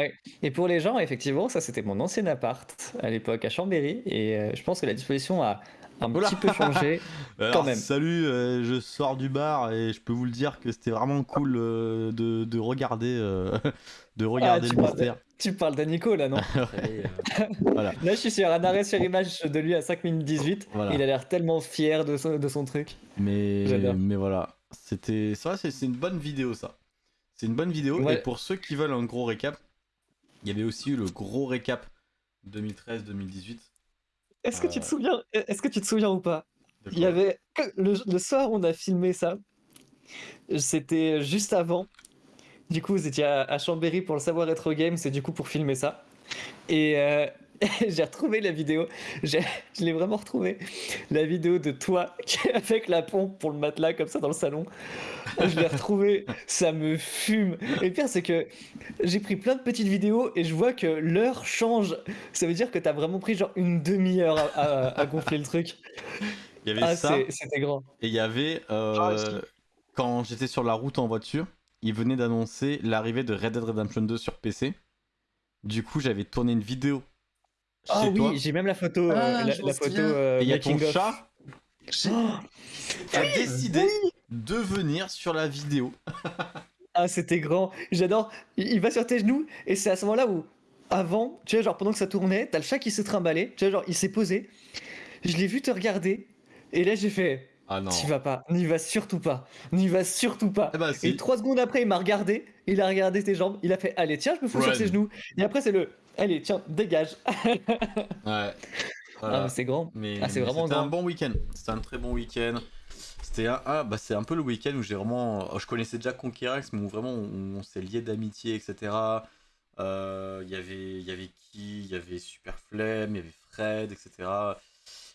Et pour les gens, effectivement, ça, c'était mon ancien appart à l'époque à Chambéry. Et je pense que la disposition a un petit peu changé [laughs] quand même. Salut, je sors du bar et je peux vous le dire que c'était vraiment cool de, de, regarder, de regarder ah, le mystère. Tu parles d'Anico là, non [laughs] euh, Là, je suis sur un arrêt sur image de lui à 5 minutes 18. Il a l'air tellement fier de son, de son truc. Mais, mais voilà, c'était ça, c'est une bonne vidéo ça. C'est une bonne vidéo. Et pour ceux qui veulent un gros récap, il y avait aussi eu le gros récap 2013-2018. Est-ce que tu te euh, souviens Est-ce que tu te souviens ou pas? Il y avait le, le soir où on a filmé ça. C'était juste avant du coup, vous étiez à, Chambéry pour le savoir être game, c'est du coup pour filmer ça. Et euh, [laughs] j'ai retrouvé la vidéo, je l'ai vraiment retrouvé, la vidéo de toi [laughs] avec la pompe pour le matelas comme ça dans le salon. Je l'ai retrouvé, ça me fume. Et le pire, c'est que j'ai pris plein de petites vidéos et je vois que l'heure change. Ça veut dire que t'as vraiment pris genre une demi-heure à, gonfler le truc. Il y avait ah, ça. C'était grand. Et il y avait, euh, ah, quand j'étais sur la route en voiture, ils venaient d'annoncer l'arrivée de Red Dead Redemption 2 sur PC. Du coup, j'avais tourné une vidéo chez Ah oui, j'ai même la photo, euh, Ah, la, m'en la photo euh, Et il y a ton chat Oh, [gasps] qui a décidé de venir sur la vidéo. [laughs] ah, c'était grand. J'adore. Il, il va sur tes genoux et c'est à ce moment-là où, avant, tu vois, genre pendant que ça tournait, t'as le chat qui s'est trimballé. Tu vois, genre il s'est posé. Je l'ai vu te regarder et là j'ai fait. Ah non. T'y vas pas, n'y va surtout pas, n'y va surtout pas. Eh ben, si. Et trois secondes après, il m'a regardé, il a regardé tes jambes, il a fait Allez, tiens, je me fous sur Run. ses genoux. Et après, c'est le Allez, tiens, dégage. [laughs] Ouais. Ah, Voilà. c'est grand. Mais, Ah, c'est vraiment c'était un bon week-end. C'était un très bon week-end. C'était un, ah, bah c'est un peu le week-end où j'ai vraiment, oh, je connaissais déjà Conquerax, mais où vraiment on, on s'est lié d'amitié, etc. Euh, Il y avait, il y avait qui, il y avait Super Flemme, il y avait Fred, etc.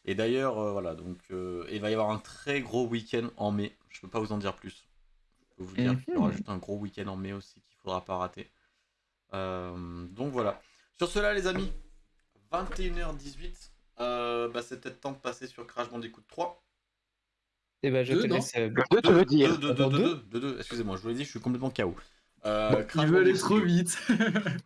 Et d'ailleurs, euh, voilà, donc euh, il va y avoir un très gros week-end en mai. Je peux pas vous en dire plus. Je peux vous dire qu'il y aura Mhm. juste un gros week-end en mai aussi qu'il faudra pas rater. Euh, donc voilà. Sur cela, les amis, 21h18. Euh, bah, c'est peut-être temps de passer sur Crash Bandicoot 3. Et ben, je Deux, te non laisse. euh, Deux, tu veux dire 2, 2, Attends, 2, deux 2, 2, excusez-moi, je vous l'ai dit, je suis complètement KO. Euh, Il veut aller trop 2. vite.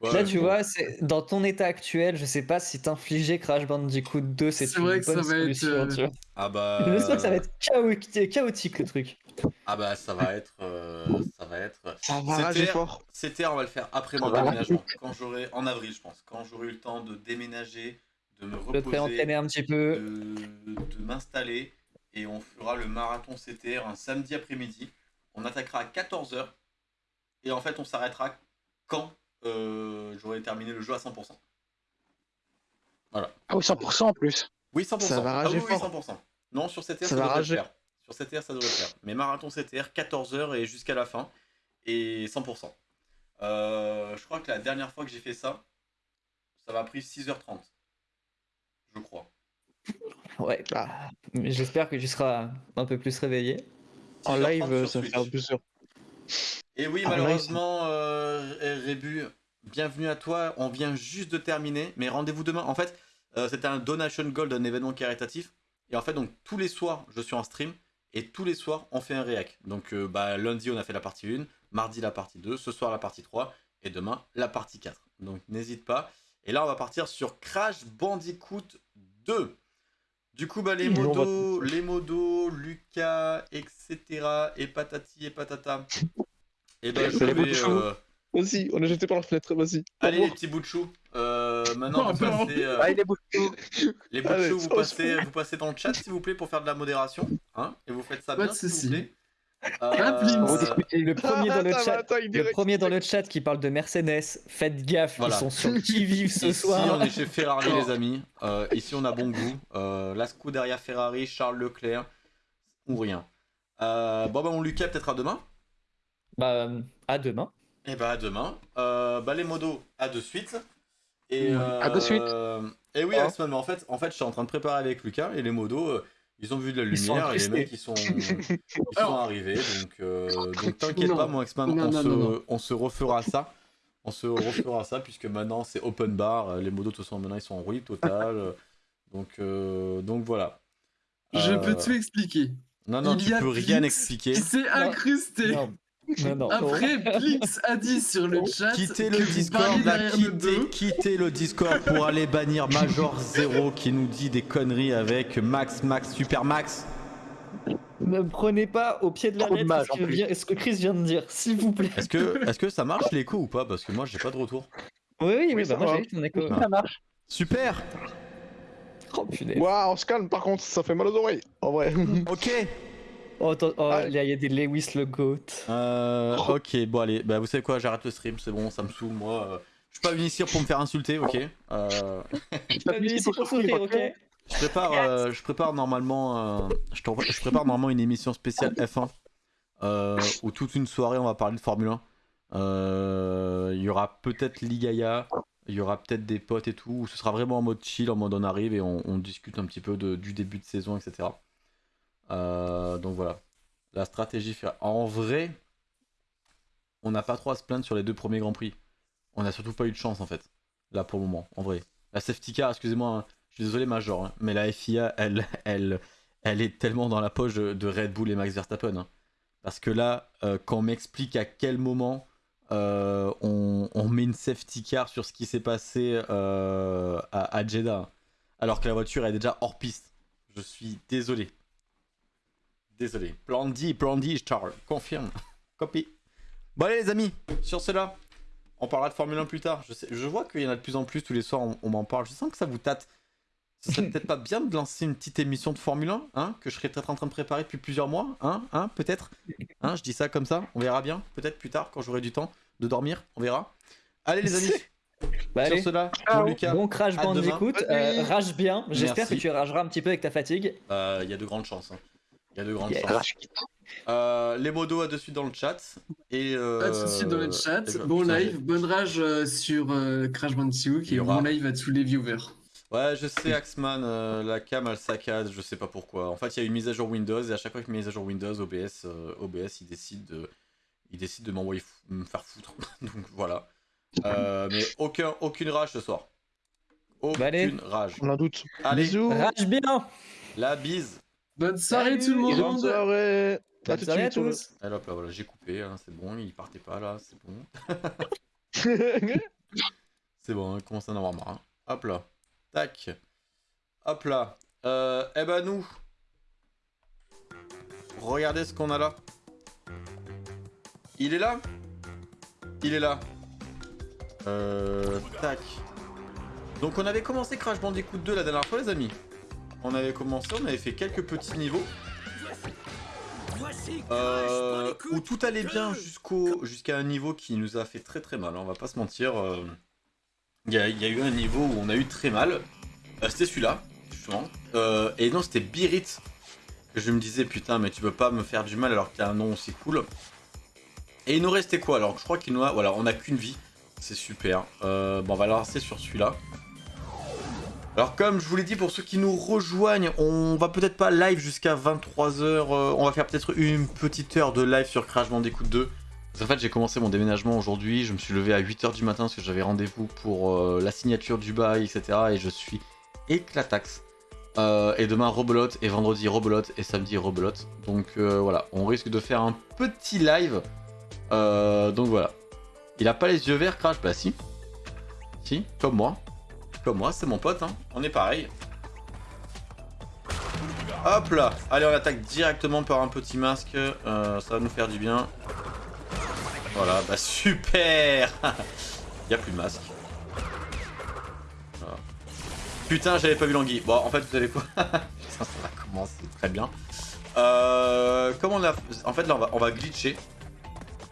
Ouais, Là, tu vois, dans ton état actuel, je sais pas si t'infliger Crash Bandicoot 2, c'est C'est une vrai que ça bonne va être, solution. euh, tu vois. Ah bah. [laughs] J'espère que ça va être chaotique, chaotique le truc. Ah bah, ça va être. euh, ça va être. Ça va rager fort. C'était, on va le faire après mon déménagement. Quand j'aurai. En avril, je pense. Quand j'aurai eu le temps de déménager, de me Je reposer. préentraîner un petit peu. de, de m'installer et on fera le marathon CTR un samedi après-midi. On attaquera à 14h et en fait on s'arrêtera quand euh, j'aurai terminé le jeu à 100%. Ah oui, 100% en plus. Oui, 100%. Ça va Ah rager oui, oui, fort. 100%. Non, sur CTR, ça, Ça va devrait rager. le faire. Sur CTR, ça devrait le faire. Mais marathon CTR, 14h et jusqu'à la fin. Et 100%. Euh, je crois que la dernière fois que j'ai fait ça, ça m'a pris 6h30. Je crois. Ouais. Ah. Mais J'espère que tu seras un peu plus réveillé. En 6h30 live, ça va Switch. faire plusieurs. Et oui, Ah, malheureusement, euh, Rébu, bienvenue à toi. On vient juste de terminer, mais rendez-vous demain. En fait, euh, c'était un Donation Gold, un événement caritatif. Et en fait, donc tous les soirs, je suis en stream. Et tous les soirs, on fait un réac. Donc euh, bah, lundi, on a fait la partie 1. Mardi, la partie 2. Ce soir, la partie 3. Et demain, la partie 4. Donc n'hésite pas. Et là, on va partir sur Crash Bandicoot 2. Du coup, bah, les l'ont modos, les modos, Lucas, etc. Et patati et patata. [laughs] Et ben, je C'est les vais. euh, Vas-y, on est jeté par la fenêtre, vas-y. Allez, les petits bouts de chou. Euh, maintenant, Oh, vous non. passez. euh, Allez, les bouts de chou. les bouts de chou, vous passez, vous passez dans le chat, s'il vous plaît, pour faire de la modération. Hein et vous faites ça Pas bien, s'il vous plaît. Euh, Le premier dans le Ah, chat. Le premier dans le chat qui parle de Mercedes, faites gaffe, Voilà. ils sont sur qui [laughs] vive ce Ici, soir. on est chez Ferrari, les amis. Euh, ici, on a bon goût. Euh, la Scuderia Ferrari, Charles Leclerc, ou rien. Euh, bon, bah, mon Lucas, peut-être à demain. Bah, à demain. Et bah, à demain. Euh, bah, les modos, à de suite. Et, euh, À de suite. Et oui, Oh. Axman, mais en fait, en fait, je suis en train de préparer avec Lucas et les modos. Euh, ils ont vu de la lumière et les mecs ils sont, ils sont [laughs] arrivés donc euh, donc t'inquiète pas mon Axman Non, on, se, on se refera ça. On se refera ça puisque maintenant c'est open bar. Euh, les modos de toute façon maintenant ils sont en roue libre totale. [laughs] Donc euh, donc voilà. Je Euh, peux tout expliquer. non non il tu peux rien expliquer. s'est incrusté. Non, non, non. Après, Plix a dit sur le chat quittez le Discord là, quittez, quittez le Discord pour aller bannir Major Zero qui nous dit des conneries avec Max Max Super Max Ne prenez pas au pied de la Trop lettre ce, que plus. vient- ce que Chris vient de dire, s'il vous plaît. est-ce que [laughs] ça marche l'écho ou pas? Parce que moi j'ai pas de retour Oui, oui, bah ça moi va. j'ai eu ton écho. Ah. Ça marche. super Oh punaise. Waouh, on se calme par contre, ça fait mal aux oreilles. En vrai. ok Oh, attends, oh, Ah. il y, a- il y a des Lewis le GOAT. Euh, Oh. ok, bon allez, bah vous savez quoi, j'arrête le stream, c'est bon, ça me saoule, moi. euh, je suis pas venu ici pour me faire insulter, ok. Euh, [laughs] T'as Bienvenue ici pour sourire, ok je prépare, euh, je prépare normalement, euh, je, te- je prépare normalement une émission spéciale F1 euh, où toute une soirée on va parler de Formule 1. Euh, Il y aura peut-être Ligaya, il y aura peut-être des potes et tout. où Ce sera vraiment en mode chill, en mode on arrive et on, on discute un petit peu de- du début de saison, etc. Euh, donc voilà, la stratégie. En vrai, on n'a pas trop à se plaindre sur les deux premiers grands prix. On a surtout pas eu de chance en fait, là pour le moment, en vrai. La safety car, excusez-moi, hein, je suis désolé Major, hein, mais la FIA, elle, est tellement dans la poche de, Red Bull et Max Verstappen. hein. Parce que là, euh, quand on m'explique à quel moment euh, on, met une safety car sur ce qui s'est passé à Jeddah, alors que la voiture est déjà hors piste, je suis désolé. Désolé. Plan D, plan D, Charles, confirme. Copy. Bon allez les amis, sur cela, on parlera de Formule 1 plus tard. Je, sais, je vois qu'il y en a de plus en plus tous les soirs, on, on m'en parle. Je sens que ça vous tâte. Ce serait [laughs] peut-être pas bien de lancer une petite émission de Formule 1, hein, que je serais peut-être en train de préparer depuis plusieurs mois, hein, hein, peut-être. Hein, je dis ça comme ça, on verra bien, peut-être plus tard quand j'aurai du temps de dormir, on verra. Allez les amis, [laughs] Bah, sur allez. cela, Ciao. mon Lucas, Bon crash bandicoot, demain. euh, rage bien. J'espère que tu rageras un petit peu avec ta fatigue. euh, il y a de grandes chances. hein. Il y a de grandes Yes. chances. Euh, les modos à de suite dans le chat. Et euh, Pas de soucis dans le chat. et je- Bon putain, live, bonne rage euh, sur euh, Crash Bandicoot Il y et aura- bon live à tous les viewers. Ouais, je sais, Axman, euh, la cam elle saccade, je sais pas pourquoi. En fait, il y a une mise à jour Windows et à chaque fois qu'il y a une mise à jour Windows, OBS, euh, OBS il décide de, il décide de m'envoyer me faire foutre. [laughs] Donc voilà. Euh, mais aucun, aucune rage ce soir. Aucune Bah, allez. rage. On en doute. Allez, Bisous. Rage bien la bise. Bonne soirée Salut, tout le Bonne monde soirée. Bonne tout soirée à sur le- tous Allez hop là, voilà, j'ai coupé, hein, c'est bon, il partait pas là, c'est bon. [laughs] [laughs] C'est bon, on commence à en avoir marre. hein. Hop là. Tac. Hop là. Euh, eh ben nous. Regardez ce qu'on a là. Il est là? Il est là. Euh, tac. Donc on avait commencé Crash Bandicoot 2 la dernière fois les amis. On avait commencé, on avait fait quelques petits niveaux. Euh, où tout allait bien jusqu'au jusqu'à un niveau qui nous a fait très très mal, hein, on va pas se mentir. euh. Il y, a, il y a eu un niveau où on a eu très mal. Euh, c'était celui-là, justement. Euh, et non, c'était Birit. Que je me disais, putain, mais tu peux pas me faire du mal alors y a un nom aussi cool. Et il nous restait quoi? Alors, je crois qu'il nous a. Voilà, on a qu'une vie. C'est super. Euh, bon, on va lancer sur celui-là. Alors, comme je vous l'ai dit, pour ceux qui nous rejoignent, on va peut-être pas live jusqu'à 23h. on va faire peut-être une petite heure de live sur Crash Bandicoot 2. Parce qu'en fait, j'ai commencé mon déménagement aujourd'hui. Je me suis levé à 8h du matin parce que j'avais rendez-vous pour euh, la signature du bail, etc. Et je suis éclatax. Euh, et demain, rebelote. Et vendredi, rebelote. Et samedi, rebelote. Donc euh, voilà, on risque de faire un petit live. Euh, donc voilà. Il a pas les yeux verts, Crash? Bah si. Si, comme moi. Comme moi, c'est mon pote. Hein. On est pareil. Hop là Allez, on attaque directement par un petit masque. Euh, ça va nous faire du bien. Voilà, bah super [laughs] Il a plus de masque. Putain, j'avais pas vu l'anguille. Bon, en fait, vous savez quoi? [laughs] Putain, ça va commencer très bien. Euh, comment on a... En fait, là, on va, on va glitcher.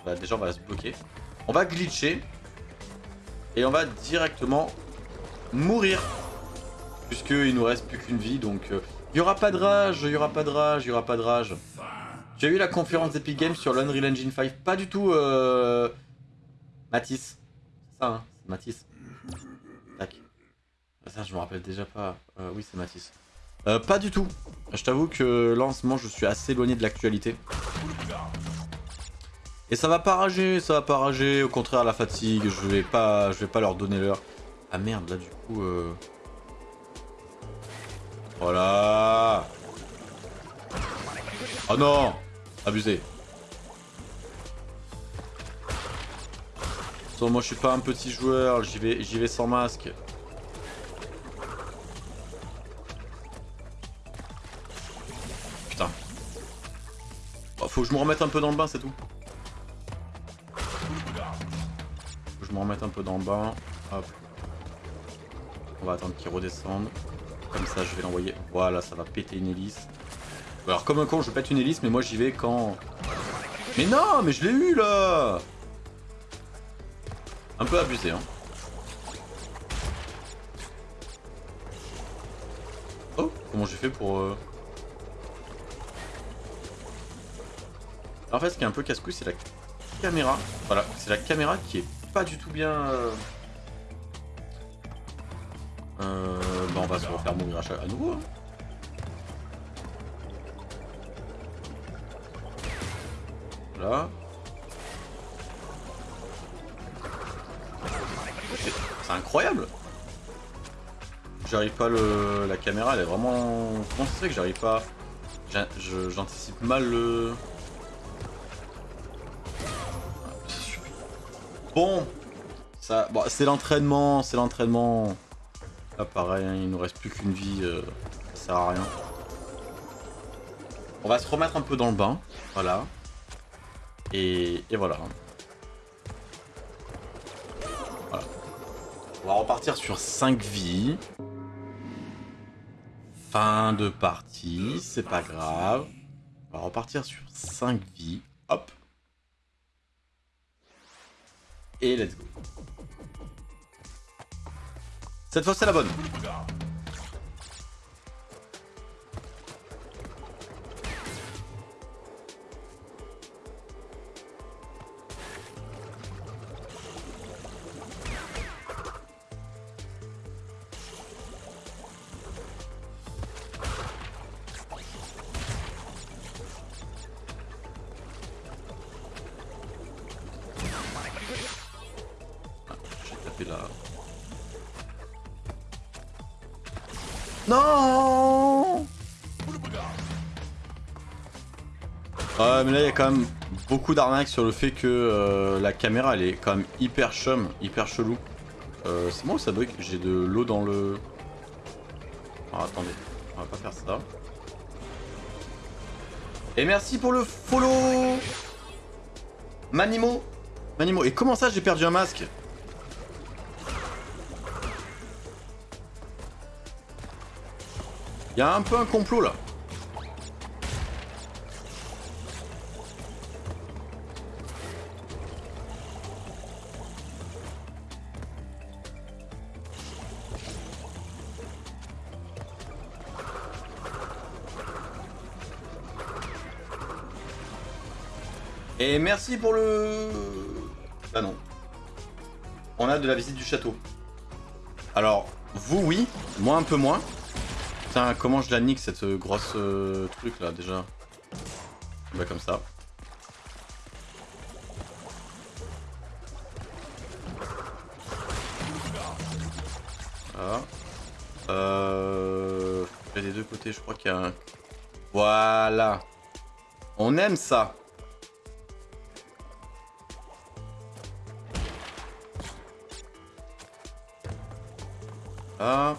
Bah, déjà, on va se bloquer. On va glitcher. Et on va directement mourir. Puisqu'il nous reste plus qu'une vie, donc... euh, Il y aura pas de rage, il y aura pas de rage, il y aura pas de rage. J'ai eu la conférence d'Epic Games sur l'Unreal Engine 5. Pas du tout, euh... Matisse. Ça, hein Matisse. Tac. Ah, Ça, je me rappelle déjà pas. Euh, oui, c'est Matisse. Euh, pas du tout. Je t'avoue que là, en ce moment, je suis assez éloigné de l'actualité. Et ça va pas rager, ça va pas rager. Au contraire, la fatigue, je vais pas, je vais pas leur donner l'heure. Ah merde, là, du coup... Euh... Voilà Oh non Abusé. Attends, moi je suis pas un petit joueur, j'y vais, j'y vais sans masque. Putain. Oh, faut que je me remette un peu dans le bain, c'est tout. Faut que je me remette un peu dans le bain. Hop. Va attendre qu'il redescende. Comme ça, je vais l'envoyer. Voilà, ça va péter une hélice. Alors, comme un con, je pète une hélice, mais moi j'y vais quand? Mais non, mais je l'ai eu là Un peu abusé, hein. Oh, comment j'ai fait pour. euh, En fait, ce qui est un peu casse-couille, c'est la caméra. Voilà, c'est la caméra qui est pas du tout bien. euh, euh, bah on va se refaire mourir à, à nouveau. Hein. Là. C'est incroyable J'arrive pas le... La caméra elle est vraiment... Comment ça que j'arrive pas... J'anticipe mal le... Ah, bon bon, c'est l'entraînement, c'est l'entraînement. Là, pareil, hein, il nous reste plus qu'une vie, euh, ça sert à rien. On va se remettre un peu dans le bain, voilà. Et, et voilà. Voilà. On va repartir sur 5 vies. Fin de partie, c'est pas grave. On va repartir sur 5 vies. Hop. Et let's go. Cette fois, c'est la bonne. Quand même beaucoup d'arnaques sur le fait que euh, la caméra elle est quand même hyper chum, hyper chelou. Euh, c'est moi ou ça bug J'ai de l'eau dans le... Attendez, on va pas faire ça. Et merci pour le follow Manimo? Manimo, et comment ça j'ai perdu un masque? Il y a un peu un complot là. Et merci pour le... Ah non. On a de la visite du château. Alors, vous oui, moi un peu moins. Putain, comment je la nique cette euh, grosse euh, truc là déjà Bah comme ça. Voilà. Euh... Il y a des deux côtés, je crois qu'il y a un... Voilà. On aime ça. Ah.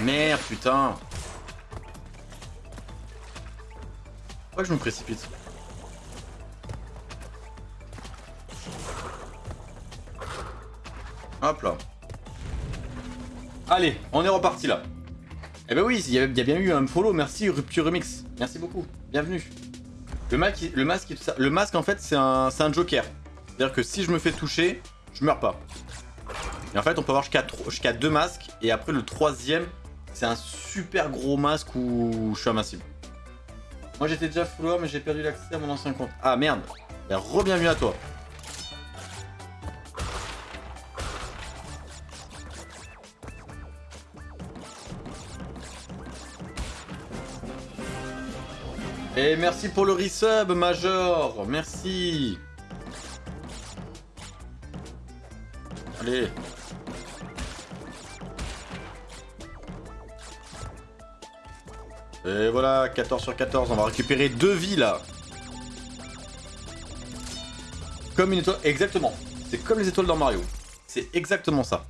Merde, putain. Pourquoi je me précipite Hop là. Allez, on est reparti là. Eh ben oui, il y, a bien eu un follow, merci Rupture Remix. Merci beaucoup, bienvenue. Le, masque, le, masque, le masque en fait c'est un, un joker. C'est-à-dire que si je me fais toucher, je meurs pas. Et en fait on peut avoir jusqu'à jusqu'à deux masques et après le troisième c'est un super gros masque où je suis invincible. Moi j'étais déjà follower mais j'ai perdu l'accès à mon ancien compte. Ah merde Et re-bienvenue à toi. Et merci pour le resub Major Merci Allez Et voilà, 14 sur 14, on va récupérer deux vies là. Comme une étoile, exactement. C'est comme les étoiles dans Mario. C'est exactement ça.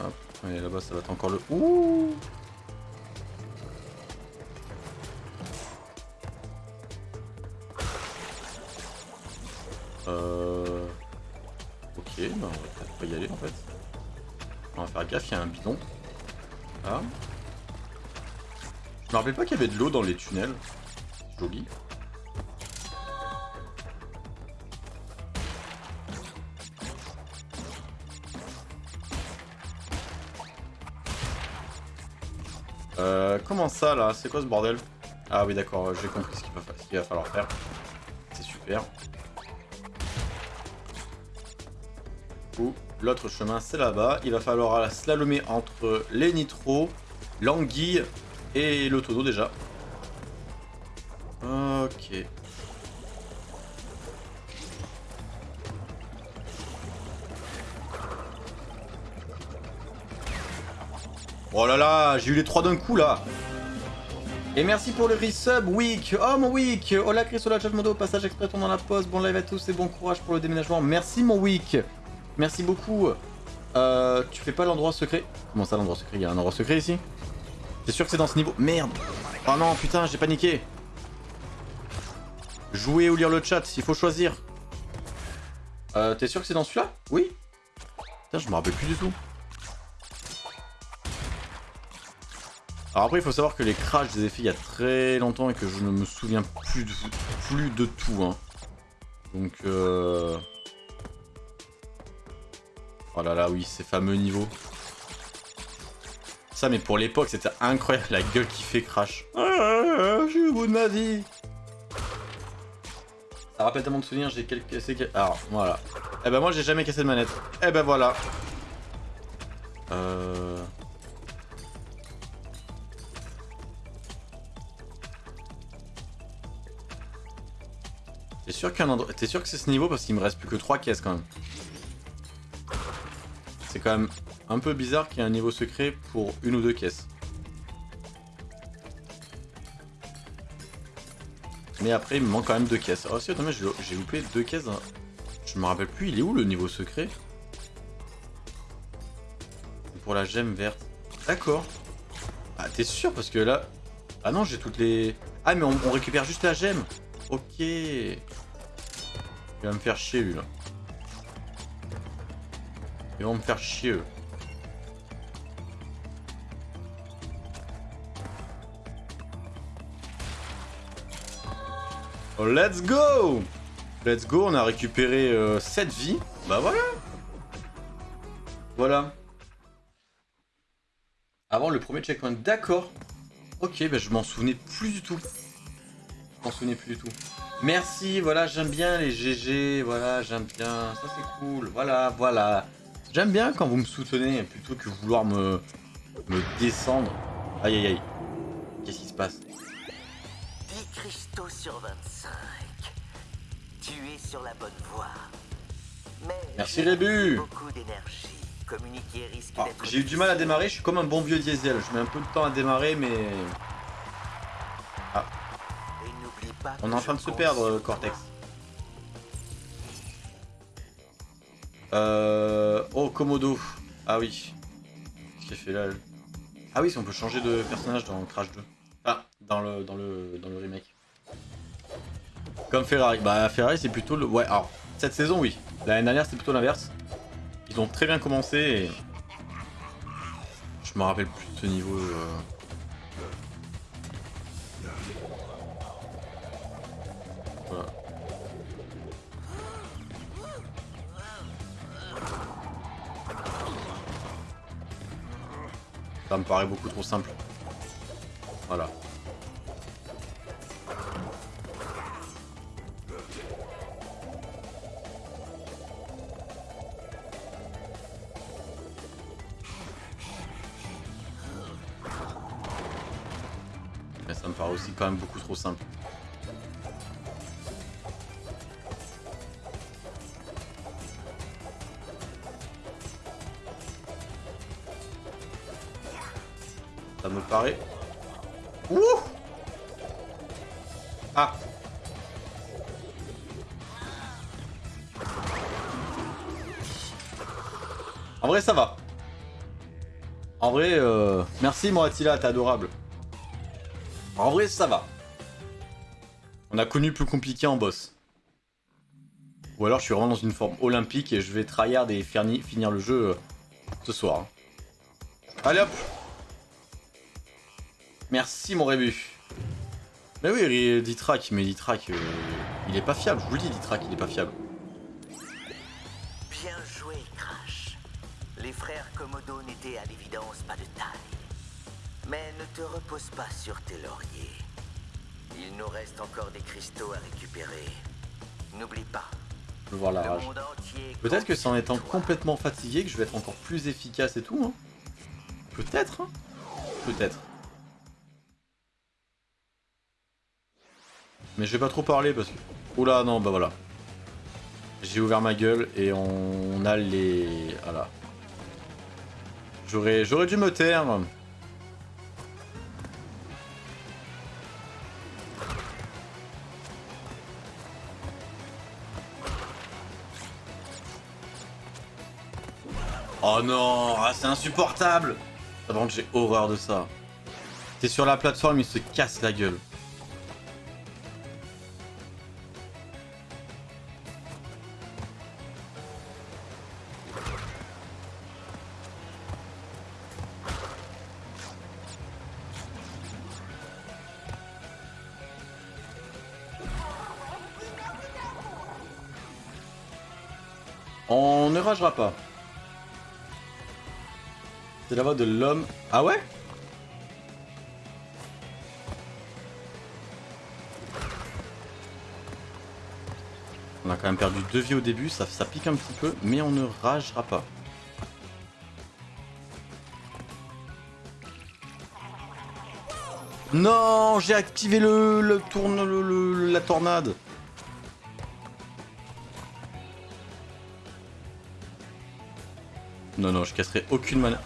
Hop, et là-bas ça va être encore le... Ouh Ah. Je me rappelais pas qu'il y avait de l'eau dans les tunnels. Joli. Euh, comment ça là? C'est quoi ce bordel? Ah oui d'accord, j'ai compris ce qu'il va, va falloir faire. C'est super. Ou l'autre chemin c'est là-bas. Il va falloir slalomer entre les nitros, l'anguille et le tonneau déjà. Ok. Oh là là, j'ai eu les trois d'un coup là. Et merci pour le resub, Week. Oh mon Week. Hola Chris, hola chat modo, passage exprès dans la pause. Bon live à tous et bon courage pour le déménagement. Merci mon Week. Merci beaucoup. Euh, tu fais pas l'endroit secret Comment ça l'endroit secret? Il y a un endroit secret ici? T'es sûr que c'est dans ce niveau? Merde Oh non, putain, j'ai paniqué. Jouer ou lire le chat, il faut choisir. Euh, t'es sûr que c'est dans celui-là? Oui Putain, je me rappelle plus du tout. Alors après, il faut savoir que les crashs, je les ai fait il y a très longtemps et que je ne me souviens plus de, plus de tout. Hein. Donc, euh... Oh là là, oui, ces fameux niveaux. Ça, mais pour l'époque, c'était incroyable, la gueule qui fait crash. Ah, je suis au bout de ma vie. Ça rappelle tellement de souvenirs, j'ai quelques... Alors, voilà. Eh ben moi, j'ai jamais cassé de manette. Eh ben voilà. Euh... T'es sûr sûr que c'est ce niveau parce qu'il me reste plus que 3 caisses quand même. C'est quand même un peu bizarre qu'il y ait un niveau secret pour une ou deux caisses. Mais après, il me manque quand même deux caisses. Oh si, attends, j'ai loupé deux caisses. Je me rappelle plus, il est où le niveau secret? Pour la gemme verte. D'accord. Ah, t'es sûr? Parce que là... Ah non, j'ai toutes les... Ah, mais on, on récupère juste la gemme. Ok. Il va me faire chier, lui, là. Ils vont me faire chier, eux. Oh, let's go Let's go, on a récupéré 7 euh, vies. Bah voilà Voilà. Avant le premier checkpoint, d'accord. Ok, bah je m'en souvenais plus du tout. Je m'en souvenais plus du tout. Merci, voilà, j'aime bien les GG, voilà, j'aime bien, ça c'est cool, voilà, voilà. J'aime bien quand vous me soutenez plutôt que vouloir me, me descendre. Aïe aïe aïe. Qu'est-ce qui se passe? 10 cristaux sur 25. Tu es sur la bonne voie. Mais Merci Rébu beaucoup d'énergie. Communiquer risque ah, J'ai eu du mal à démarrer, je suis comme un bon vieux diesel. Je mets un peu de temps à démarrer, mais... Ah. On est en train de se perdre, Cortex. Euh... Oh, Komodo. Ah oui. Qu'est-ce qu'il fait là Ah oui, on peut changer de personnage dans Crash 2. Ah, dans le, dans le, dans le remake. Comme Ferrari. Bah, Ferrari, c'est plutôt le... Ouais, alors, cette saison, oui. L'année dernière, c'était plutôt l'inverse. Ils ont très bien commencé et... Je me rappelle plus de ce niveau... Euh... Ça me paraît beaucoup trop simple. Voilà. Mais ça me paraît aussi quand même beaucoup trop simple. Ouh Ah En vrai, ça va. En vrai, euh... merci Moatila, t'es adorable. En vrai, ça va. On a connu plus compliqué en boss. Ou alors je suis vraiment dans une forme olympique et je vais tryhard et finir le jeu euh, ce soir. Allez hop Merci mon Rébu. Mais oui, Ditrak, mais Ditrak, euh, il est pas fiable, je vous le dis, Ditrak, il est pas fiable. Bien joué, Crash. Les frères Komodo n'étaient à l'évidence pas de taille. Mais ne te repose pas sur tes lauriers. Il nous reste encore des cristaux à récupérer. N'oublie pas. Je veux voir la rage. Peut-être que c'est en étant complètement fatigué que je vais être encore plus efficace et tout. Hein. Peut-être. Hein. Peut-être. Mais je vais pas trop parler parce que... Oula, non, bah voilà. J'ai ouvert ma gueule et on a les... Voilà. J'aurais dû me taire. Oh non, ah, c'est insupportable Par contre j'ai horreur de ça. T'es sur la plateforme, il se casse la gueule. Pas. C'est la voix de l'homme. Ah ouais? On a quand même perdu deux vies au début, ça, ça pique un petit peu, mais on ne ragera pas. Non, j'ai activé le, le tourne le- la tornade. Non, non, je casserai aucune manette.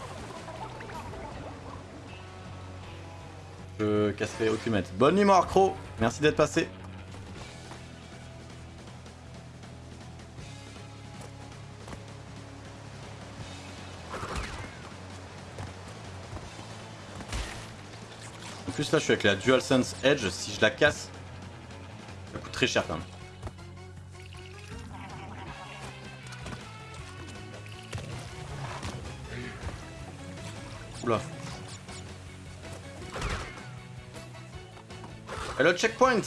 Je casserai aucune manette. Bonne nuit, Marcro Merci d'être passé. En plus, là, je suis avec la DualSense Edge. Si je la casse, ça coûte très cher quand même. Hello, checkpoint.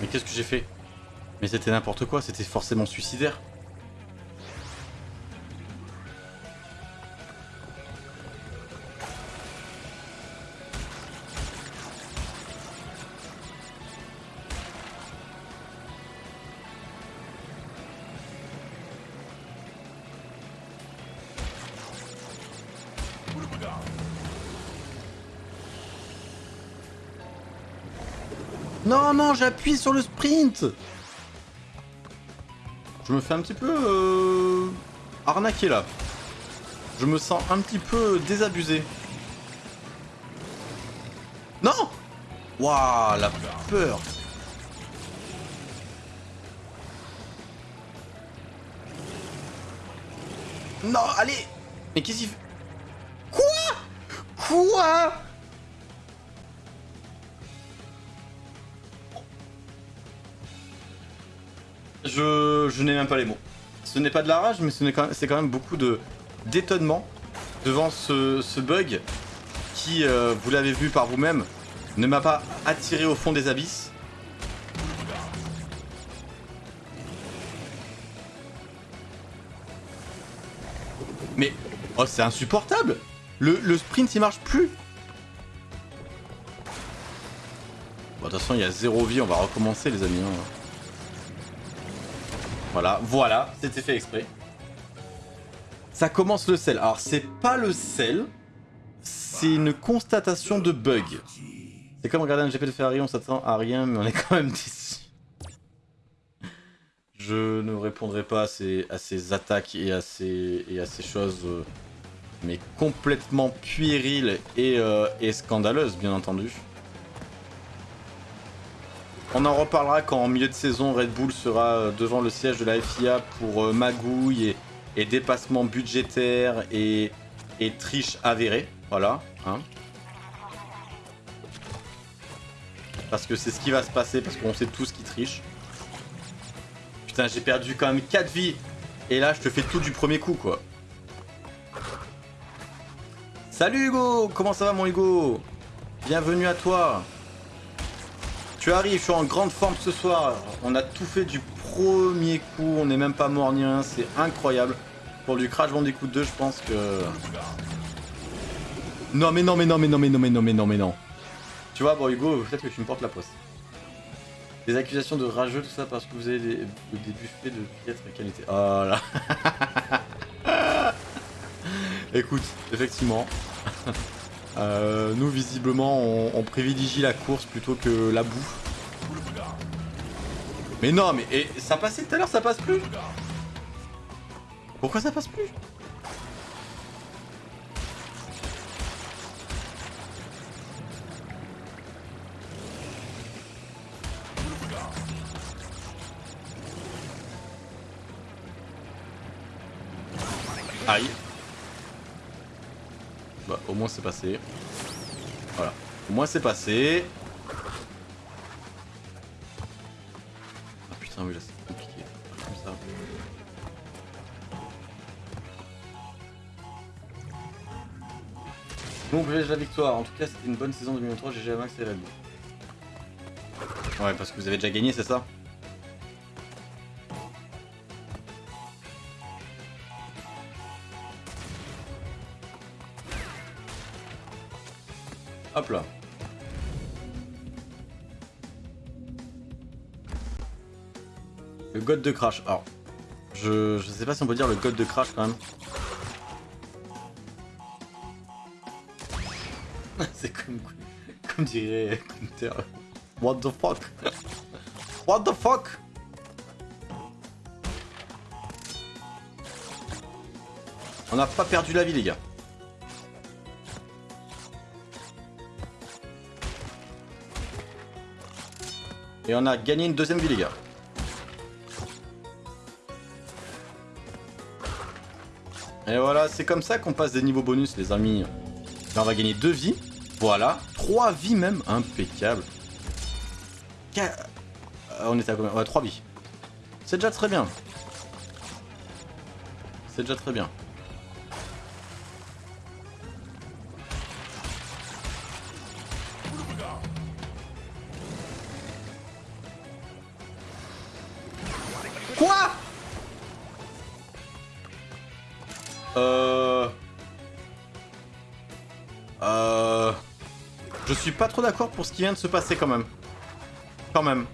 Mais qu'est-ce que j'ai fait? Mais c'était n'importe quoi, c'était forcément suicidaire. J'appuie sur le sprint. Je me fais un petit peu... Euh... arnaquer là. Je me sens un petit peu désabusé. Non! Waouh, la peur. Non, allez! Mais qu'est-ce qu'il fait? Quoi? Quoi? Je, n'ai même pas les mots. Ce n'est pas de la rage, mais c'est quand, même- beaucoup d'étonnement devant ce, bug qui, euh, vous l'avez vu par vous-même, ne m'a pas attiré au fond des abysses. Mais, oh c'est insupportable le, le sprint il marche plus Bon, de toute façon, il y a zéro vie, on va recommencer, les amis. hein. Voilà, voilà, c'était fait exprès. Ça commence le sel. Alors, c'est pas le sel, c'est une constatation de bug. C'est comme regarder un GP de Ferrari, on s'attend à rien, mais on est quand même déçu. Je ne répondrai pas à ces, attaques et à ces, et à ces choses, euh, mais complètement puériles et, euh, et scandaleuses, bien entendu. On en reparlera quand en milieu de saison Red Bull sera euh, devant le siège de la FIA pour euh, magouille et, dépassement budgétaire et, et triche avérée. Voilà. Hein. Parce que c'est ce qui va se passer, parce qu'on sait tous qui triche. Putain, j'ai perdu quand même 4 vies. Et là, je te fais tout du premier coup, quoi. Salut Hugo Comment ça va mon Hugo? Bienvenue à toi tu arrives, je suis en grande forme ce soir. On a tout fait du premier coup. On n'est même pas mort ni rien. C'est incroyable. Pour du Crash Bandicoot 2, je pense que... Non mais non mais non mais non mais non mais non mais non mais non. Tu vois, bon Hugo, peut-être que tu me portes la poste. Des accusations de rageux, tout ça parce que vous avez des, des buffets de piètre qualité. Oh là. [laughs] Écoute, effectivement. [laughs] Euh, nous, visiblement, on, privilégie la course plutôt que la bouffe. Mais non, mais et, ça passait tout à l'heure, ça passe plus. Pourquoi ça passe plus? Aïe. Bah, au moins c'est passé. Voilà. Au moins c'est passé. Ah putain, oui, là c'est compliqué. Comme ça. Bon, la victoire. En tout cas, c'était une bonne saison 2023. GG Max et Red. Ouais, parce que vous avez déjà gagné, c'est ça? Hop là. Le god de crash. Alors, je, je sais pas si on peut dire le god de crash quand même. [laughs] C'est comme, comme dirait Counter. What the fuck? What the fuck? On n'a pas perdu la vie les gars. Et on a gagné une deuxième vie les gars. Et voilà, c'est comme ça qu'on passe des niveaux bonus les amis. Là on va gagner deux vies. Voilà. Trois vies même. Impeccable. Euh, on était à combien? Ouais, trois vies. C'est déjà très bien. C'est déjà très bien. Pas trop d'accord pour ce qui vient de se passer quand même. Quand même.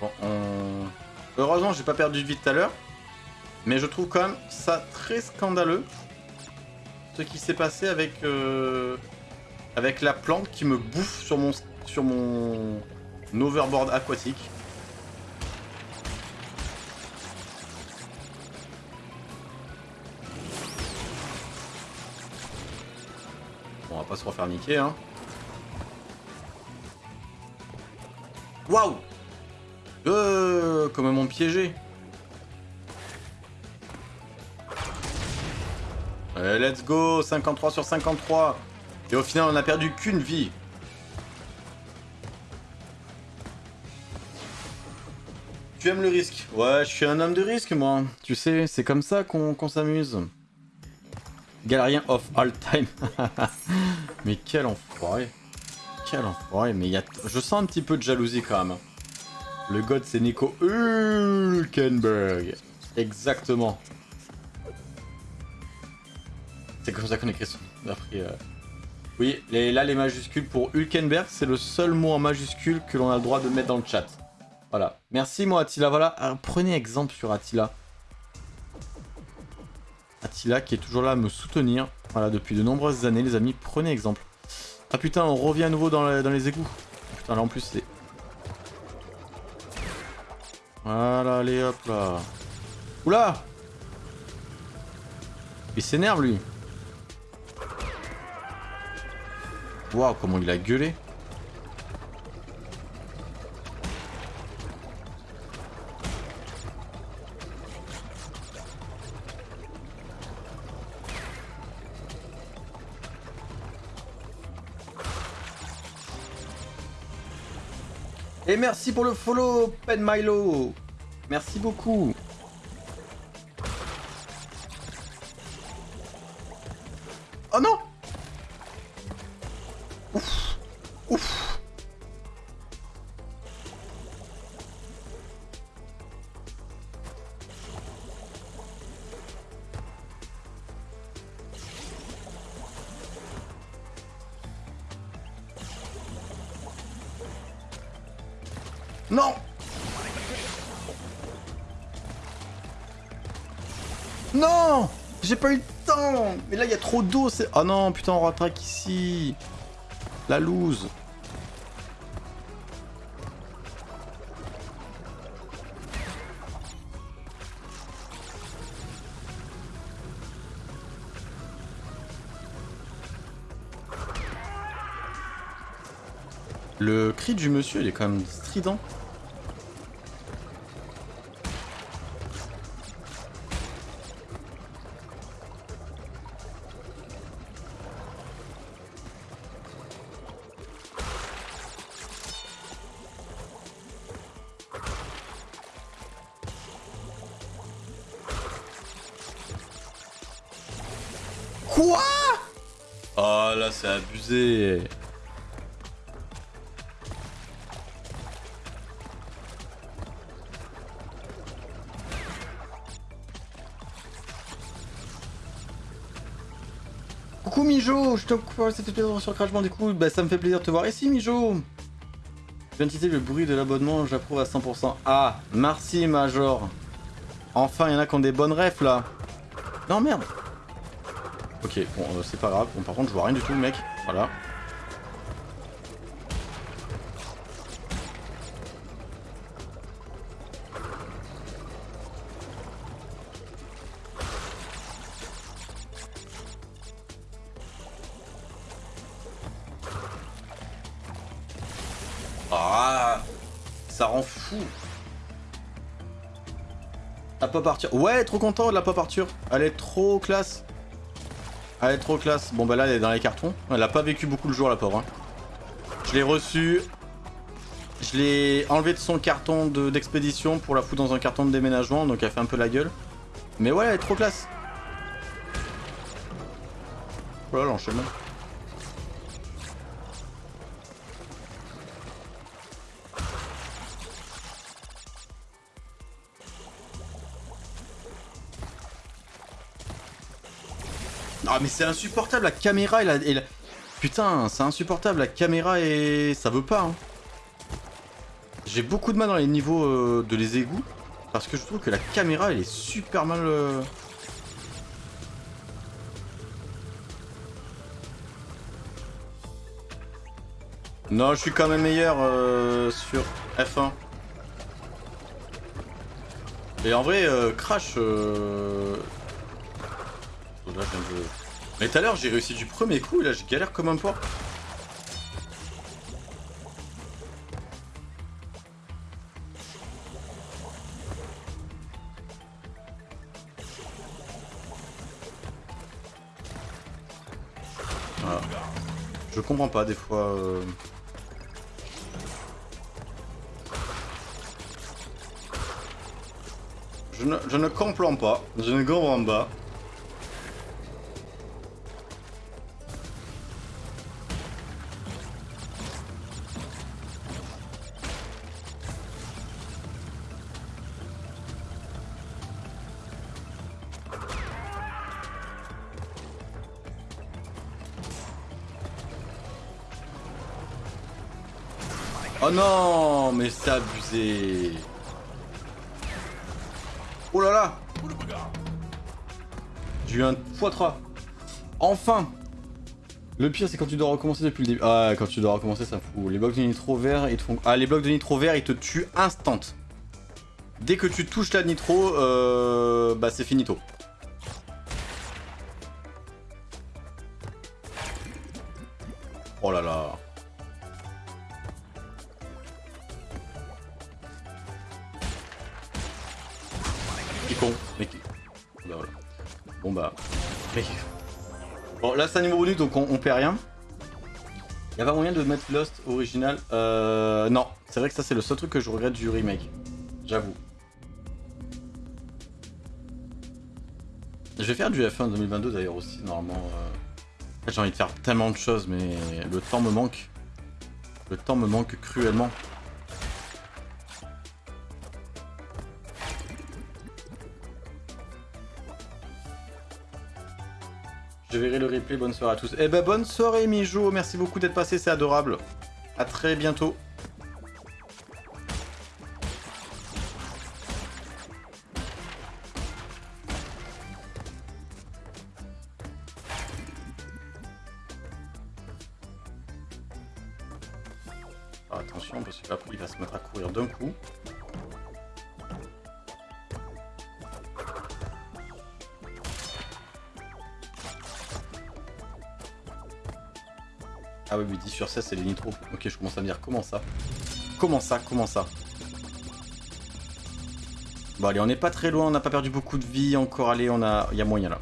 Bon, on... Heureusement, j'ai pas perdu de vie tout à l'heure. Mais je trouve quand même ça très scandaleux. Ce qui s'est passé avec... euh, Avec la plante qui me bouffe sur mon... Sur mon... Overboard aquatique. Bon, on va pas se refaire niquer, hein. Waouh Euh, comment piégé let's go 53 sur 53 Et au final, on a perdu qu'une vie. Tu aimes le risque? Ouais, je suis un homme de risque, moi. Tu sais, c'est comme ça qu'on s'amuse. Galérien of all time. [laughs] mais quel enfoiré. Quel enfoiré, mais y a... je sens un petit peu de jalousie quand même. Le god c'est Nico Hülkenberg. Exactement. C'est comme ça qu'on écrit son. Après, euh, Oui, là les majuscules pour Hülkenberg, c'est le seul mot en majuscule que l'on a le droit de mettre dans le chat. Voilà. Merci moi Attila, voilà. Prenez exemple sur Attila. Attila qui est toujours là à me soutenir. Voilà, depuis de nombreuses années les amis, prenez exemple. Ah putain, on revient à nouveau dans, dans les égouts. Putain, là en plus c'est... Voilà, allez hop là. Oula Il s'énerve lui. Comment il a gueulé. Et merci pour le follow, Pen Milo. Merci beaucoup. J'ai pas eu le temps. Mais là, il y a trop d'eau, c'est... Oh non, putain, on rattraque ici. La loose. Le cri du monsieur, il est quand même strident. Coupe, ça fait plaisir sur Crash Bandicoot. Bah ça me fait plaisir de te voir ici Mijo. Je viens de citer le bruit de l'abonnement, j'approuve à 100%. Ah, merci Major. Enfin, il y en a qui ont des bonnes refs là. Non merde. Ok, bon, euh, c'est pas grave. Bon, par contre, je vois rien du tout, mec. Voilà. Ouais, trop content de la pop Arthur. Elle est trop classe. Elle est trop classe. Bon bah là elle est dans les cartons. Elle a pas vécu beaucoup le jour la pauvre. hein. Je l'ai reçue. Je l'ai enlevé de son carton de- d'expédition pour la foutre dans un carton de déménagement. Donc elle fait un peu la gueule. Mais ouais elle est trop classe. Voilà l'enchaînement. Mais c'est insupportable la caméra et la... Putain c'est insupportable la caméra et... ça veut pas hein. J'ai beaucoup de mal dans les niveaux euh, de les égouts parce que je trouve que la caméra elle est super mal... euh, Non je suis quand même meilleur euh, sur F1. Et en vrai euh, Crash... euh, Là, je viens Mais tout à l'heure j'ai réussi du premier coup et là je galère comme un porc. Voilà. Je comprends pas des fois. euh. Je ne, je ne comprends pas. Je ne comprends pas. Oh là là. J'ai eu un x3. Enfin. Le pire, c'est quand tu dois recommencer depuis le début. Ah, quand tu dois recommencer, ça fout. Les blocs de nitro vert, ils te font. Ah, les blocs de nitro vert, ils te tuent instant. Dès que tu touches la nitro, euh... bah c'est finito. Oh là là. C'est un niveau bonus donc on, on perd rien. Y'a pas moyen de mettre Lost original Euh... Non. C'est vrai que ça c'est le seul truc que je regrette du remake. J'avoue. Je vais faire du F1 2022 d'ailleurs aussi normalement. euh. J'ai envie de faire tellement de choses mais le temps me manque. Le temps me manque cruellement. Je verrai le replay, bonne soirée à tous. Eh ben bonne soirée Mijo, merci beaucoup d'être passé, c'est adorable. A très bientôt. Sur 16, c'est les nitros. Ok, je commence à me dire comment ça? Comment ça Comment ça? Bon, allez, on n'est pas très loin, on n'a pas perdu beaucoup de vie encore. Allez, on a... il y a moyen là.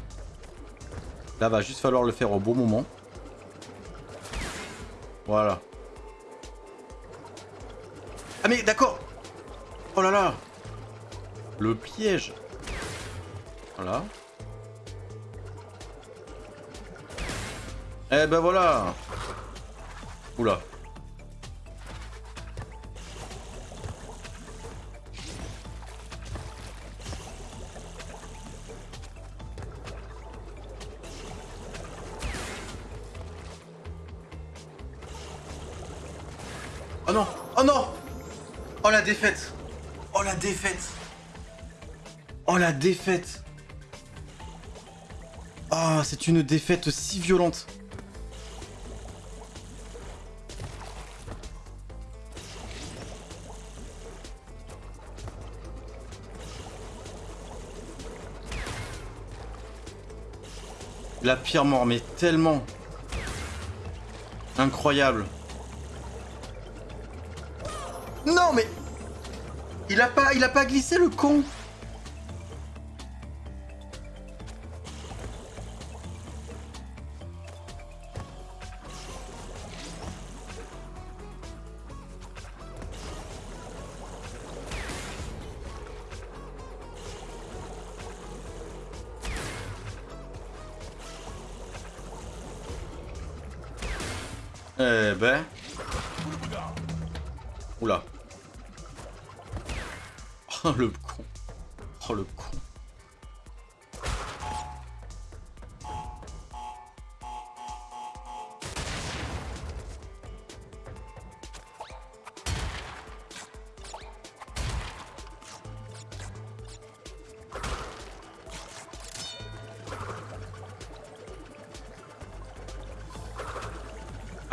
Là, va juste falloir le faire au bon moment. Voilà. Ah mais d'accord Oh là là Le piège Voilà. Eh ben voilà Oula. Oh non Oh non. Oh la défaite. Oh la défaite. Oh la défaite. Ah, c'est une défaite si violente La pire mort, mais tellement incroyable. Non mais il a pas il a pas glissé le con.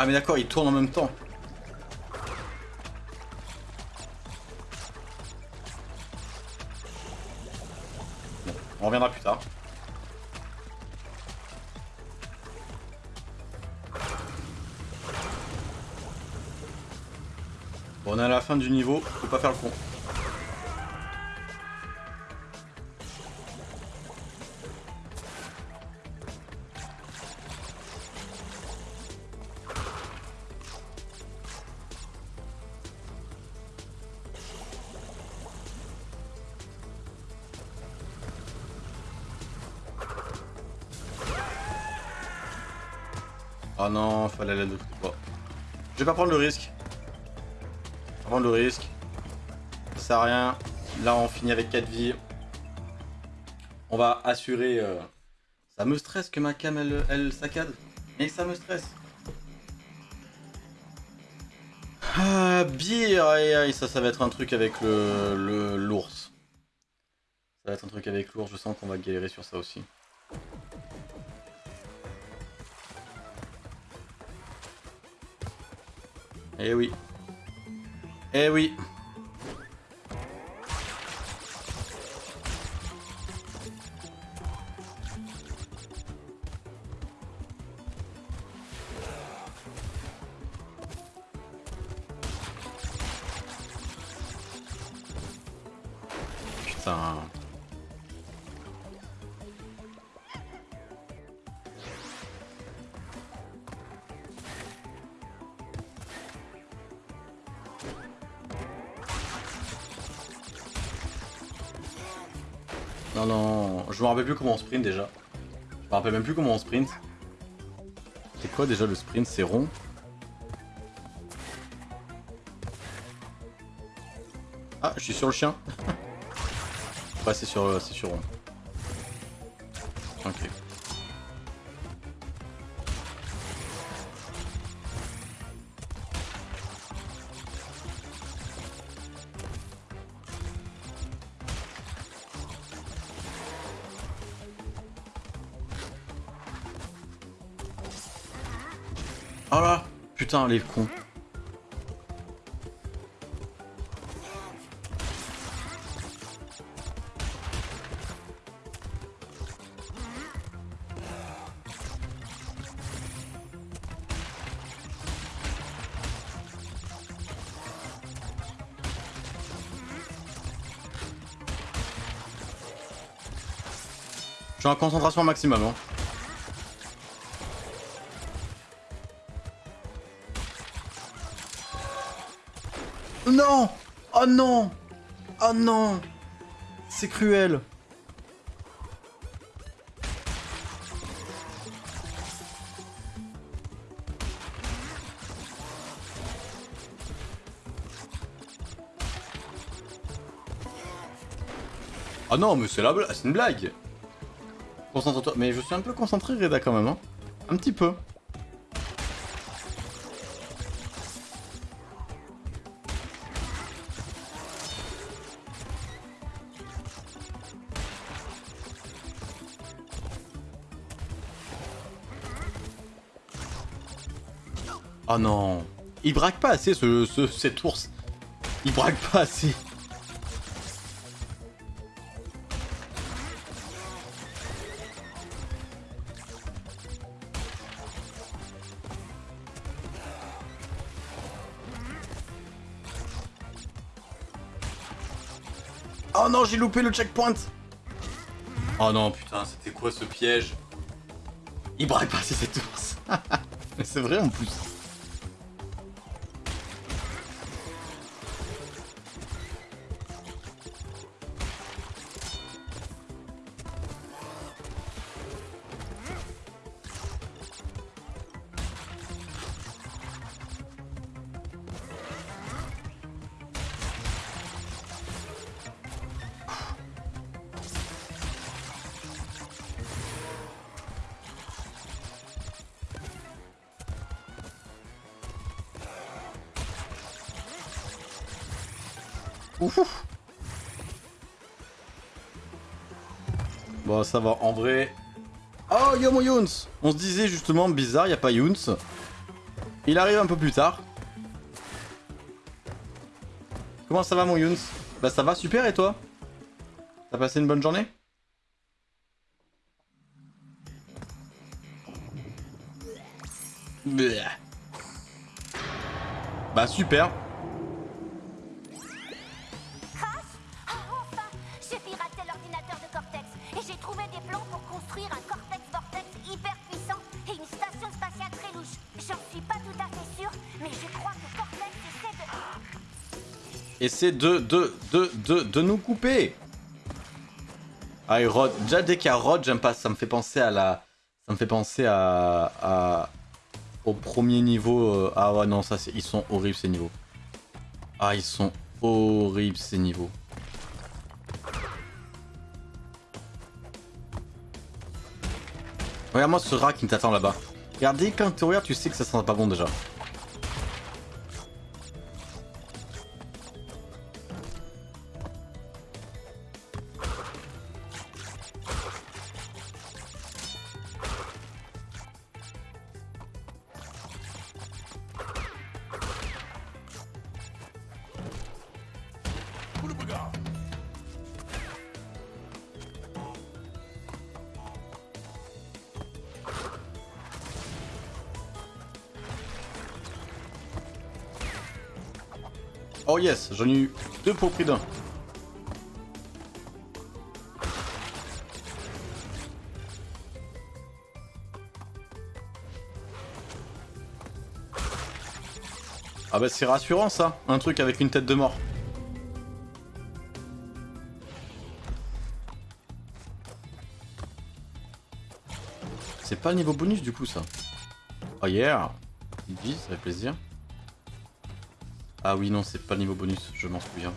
Ah mais d'accord, il tourne en même temps. Bon, on reviendra plus tard. Bon, on est à la fin du niveau, faut pas faire le con. Je vais pas prendre le risque. Prendre le risque. Ça sert à rien. Là, on finit avec 4 vies. On va assurer... euh, Ça me stresse que ma cam, elle, saccade. Mais ça me stresse. Ah, bière, aïe aïe, ça, ça va être un truc avec le- l'ours. Ça va être un truc avec l'ours, je sens qu'on va galérer sur ça aussi. Eh oui. Eh oui. Rappelle plus comment on sprint déjà. Je me rappelle même plus comment on sprint. C'est quoi déjà le sprint? C'est rond Ah, je suis sur le chien. [laughs] ouais, c'est sur, c'est sur rond. putain, les cons. Je suis en concentration maximum. Hein. Non Oh non Oh non C'est cruel Ah non, mais c'est la blague, c'est une blague Concentre-toi. Mais je suis un peu concentré, Reda, quand même, hein. Un petit peu. Oh non Il braque pas assez, ce, ce, cet ours. Il braque pas assez. Oh non, j'ai loupé le checkpoint Oh non, putain, c'était quoi ce piège? Il braque pas assez cet ours. [laughs] C'est vrai en plus. Ça va, en vrai... Oh, yo mon Youns On se disait justement, bizarre, y a pas Youns. Il arrive un peu plus tard. Comment ça va mon Youns Bah ça va super et toi? T'as passé une bonne journée? Bah super essaie de... De, de, de, de, nous couper Ah Rod, déjà dès qu'il y a Rod, j'aime pas, ça me fait penser à la... Ça me fait penser à... à au premier niveau... euh, Ah ouais non, ça c'est... Ils sont horribles ces niveaux. Ah ils sont horribles ces niveaux. Regarde-moi ce rat qui t'attend là-bas. Regardez, quand tu regardes, tu sais que ça sent pas bon déjà. J'en ai eu deux pour prix d'un. Ah bah c'est rassurant ça, un truc avec une tête de mort. C'est pas le niveau bonus du coup ça. Oh yeah Il dit, ça fait plaisir. Ah oui, non, c'est pas le niveau bonus, je m'en souviens.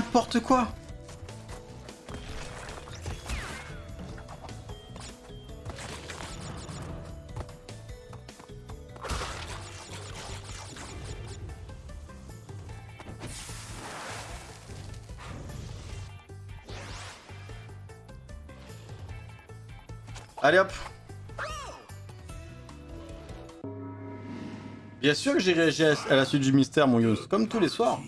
N'importe quoi Allez hop Bien sûr que j'ai réagi à la suite du mystère, mon Yous, comme tous les soirs.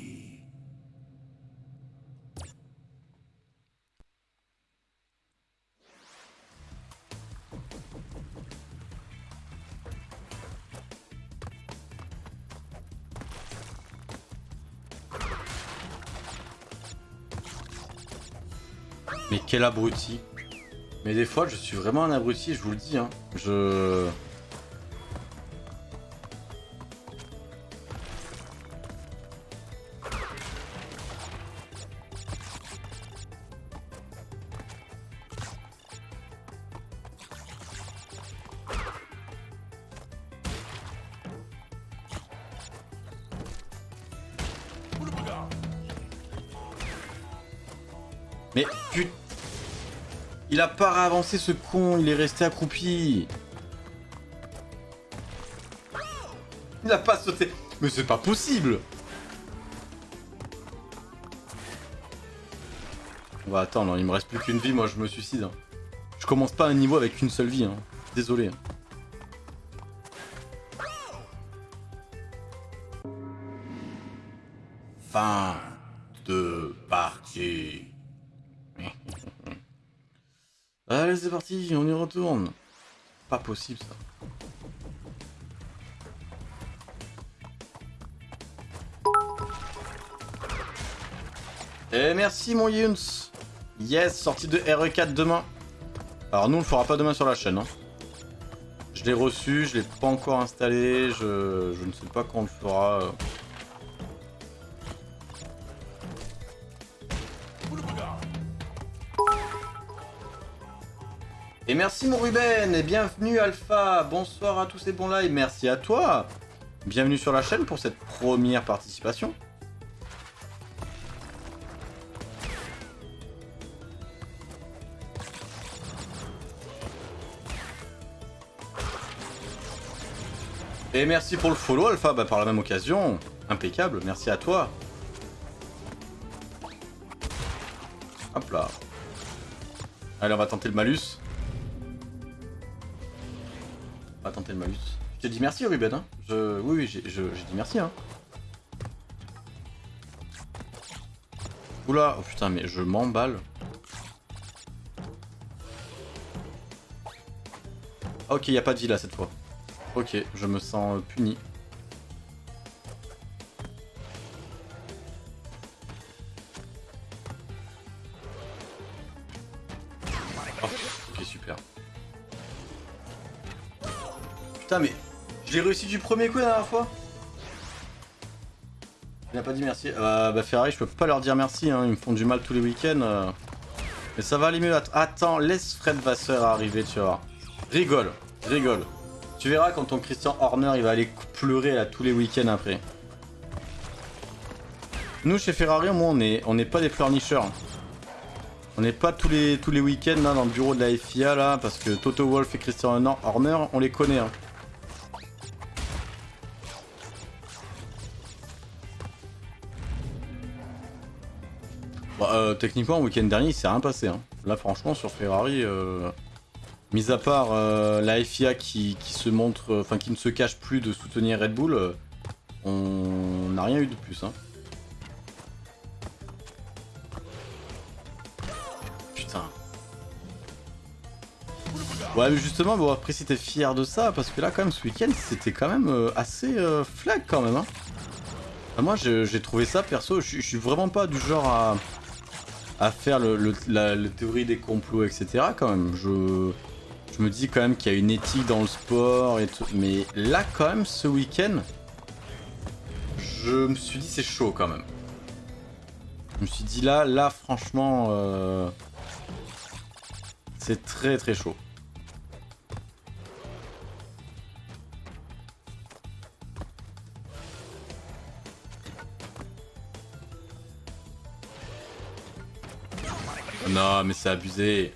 Mais quel abruti. Mais des fois, je suis vraiment un abruti, je vous le dis. Hein. Je... pas avancé ce con, il est resté accroupi. Il a pas sauté. Mais c'est pas possible On va attendre, il me reste plus qu'une vie, moi je me suicide. hein. Je commence pas un niveau avec une seule vie, hein. désolé. On y retourne. Pas possible ça. Et merci mon Yuns. Yes, sortie de RE4 demain. Alors nous on le fera pas demain sur la chaîne. hein. Je l'ai reçu, je l'ai pas encore installé, je, je ne sais pas quand on le fera. Et merci mon Ruben, et bienvenue Alpha, bonsoir à tous et bons live, merci à toi Bienvenue sur la chaîne pour cette première participation. Et merci pour le follow Alpha, bah, par la même occasion, impeccable, merci à toi. Hop là. Allez, on va tenter le malus. Le malus. Je t'ai dit merci Ruben, hein. Je... Oui, oui, j'ai j'ai dit merci, hein. Oula, oh putain, mais je m'emballe. Ah, Ok, y a pas de vie là cette fois. Ok, je me sens puni. Je l'ai réussi du premier coup la dernière fois. Il n'a pas dit merci. Euh, bah Ferrari, je peux pas leur dire merci, hein. ils me font du mal tous les week-ends. euh. Mais ça va aller mieux. Att- Attends, laisse Fred Vasseur arriver, tu vois. Rigole, rigole. Tu verras quand ton Christian Horner il va aller pleurer là tous les week-ends après. Nous chez Ferrari au moins on est on n'est pas des pleurnicheurs. On n'est pas tous les week-ends dans le bureau de la FIA là parce que Toto Wolff et Christian Horner, Horner, on les connaît. hein. Euh, techniquement, le week-end dernier, il s'est rien passé. hein. Là, franchement, sur Ferrari, euh, mis à part euh, la FIA qui, qui se montre, enfin, qui ne se cache plus de soutenir Red Bull, on n'a rien eu de plus. Hein. Putain. Ouais, mais justement, bon, après, si t'es fier de ça, parce que là, quand même, ce week-end, c'était quand même assez flag, quand même. Hein. Moi, j'ai trouvé ça, perso, je suis vraiment pas du genre à à faire le, la théorie des complots, etc. quand même. Je, je me dis quand même qu'il y a une éthique dans le sport et tout. Mais là, quand même, ce week-end, je me suis dit c'est chaud quand même. Je me suis dit là, là, franchement, euh, c'est très très chaud. Non, mais c'est abusé.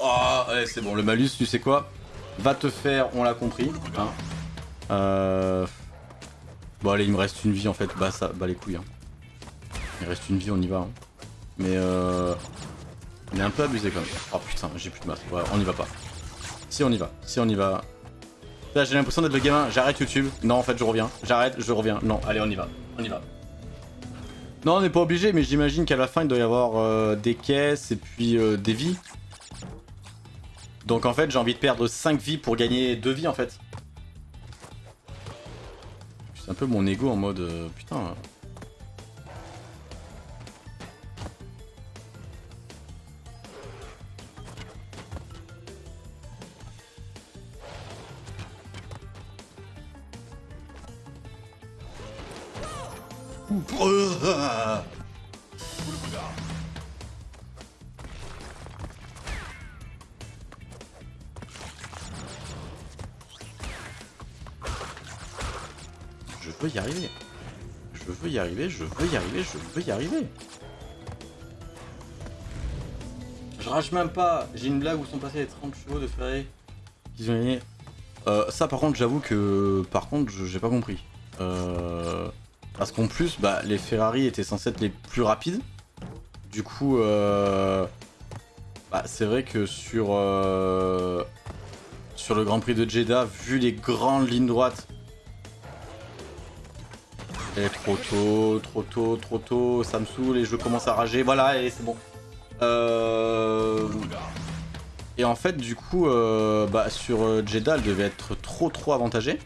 Oh, ouais, c'est bon, le malus, tu sais quoi Va te faire, on l'a compris. hein. Euh... Bon, allez, il me reste une vie en fait. Bah, ça, bah les couilles. hein. Il reste une vie, on y va. hein. Mais euh... On est un peu abusé quand même. Oh putain, j'ai plus de masse. Ouais, on y va pas. Si, on y va. Si, on y va. J'ai l'impression d'être le gamin. J'arrête YouTube. Non, en fait, je reviens. J'arrête, je reviens. Non, allez, on y va. On y va. Non, on n'est pas obligé, mais j'imagine qu'à la fin, il doit y avoir euh, des caisses et puis euh, des vies. Donc en fait, j'ai envie de perdre 5 vies pour gagner 2 vies en fait. C'est un peu mon ego en mode euh, putain. Je veux y arriver. Je veux y arriver, je veux y arriver, je veux y arriver. Je rage même pas. J'ai une blague où sont passés les 30 chevaux de Ferrari. Qu'ils ont gagné. Euh, ça par contre j'avoue que par contre je- j'ai pas compris. Euh, parce qu'en plus bah, les Ferrari étaient censés être les plus rapides. Du coup euh, bah, c'est vrai que sur euh, le Grand Prix de Jeddah, vu les grandes lignes droites et trop tôt, trop tôt, trop tôt, ça me saoule et je commence à rager. Voilà, et c'est bon. Euh... Et en fait, du coup, euh, bah, sur euh, Jeddah, elle devait être trop trop avantagée.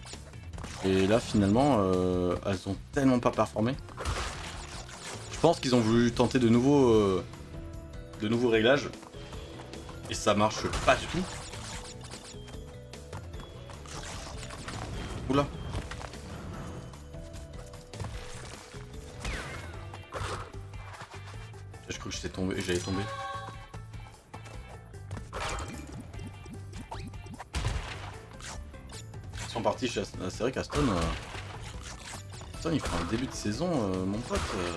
Et là, finalement, euh, elles ont tellement pas performé. Je pense qu'ils ont voulu tenter de nouveaux, euh, de nouveaux réglages. Et ça marche pas du tout. Oula. Je crois que j'étais tombé, j'allais tomber. Aston. C'est vrai qu'Aston. Euh... Aston, il fait un début de saison, euh, mon pote. euh.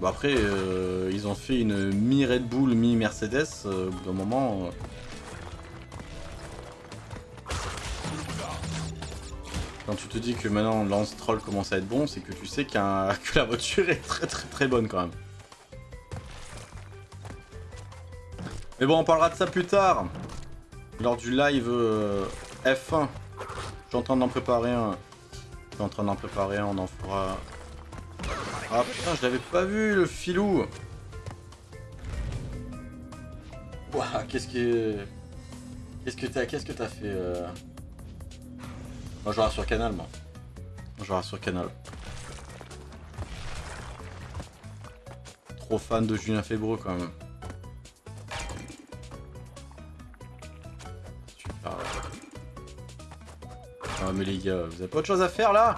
Bon, après, euh, ils ont fait une mi-Red Bull, mi-Mercedes. euh, au bout d'un moment. euh, Quand tu te dis que maintenant Lance Troll commence à être bon, c'est que tu sais qu'un- [laughs] que la voiture est très très très bonne quand même. Mais bon, on parlera de ça plus tard. Lors du live euh, F1. Je suis en train d'en préparer un. Je suis en train d'en préparer un, on en fera. Ah putain, je l'avais pas vu le filou. Ouah, qu'est-ce que. Qu'est-ce que t'as qu'est-ce que t'as fait euh... Moi je sur Canal moi. Moi je sur Canal. Trop fan de Julien Fébreux quand même. Ah mais les gars, vous avez pas autre chose à faire là?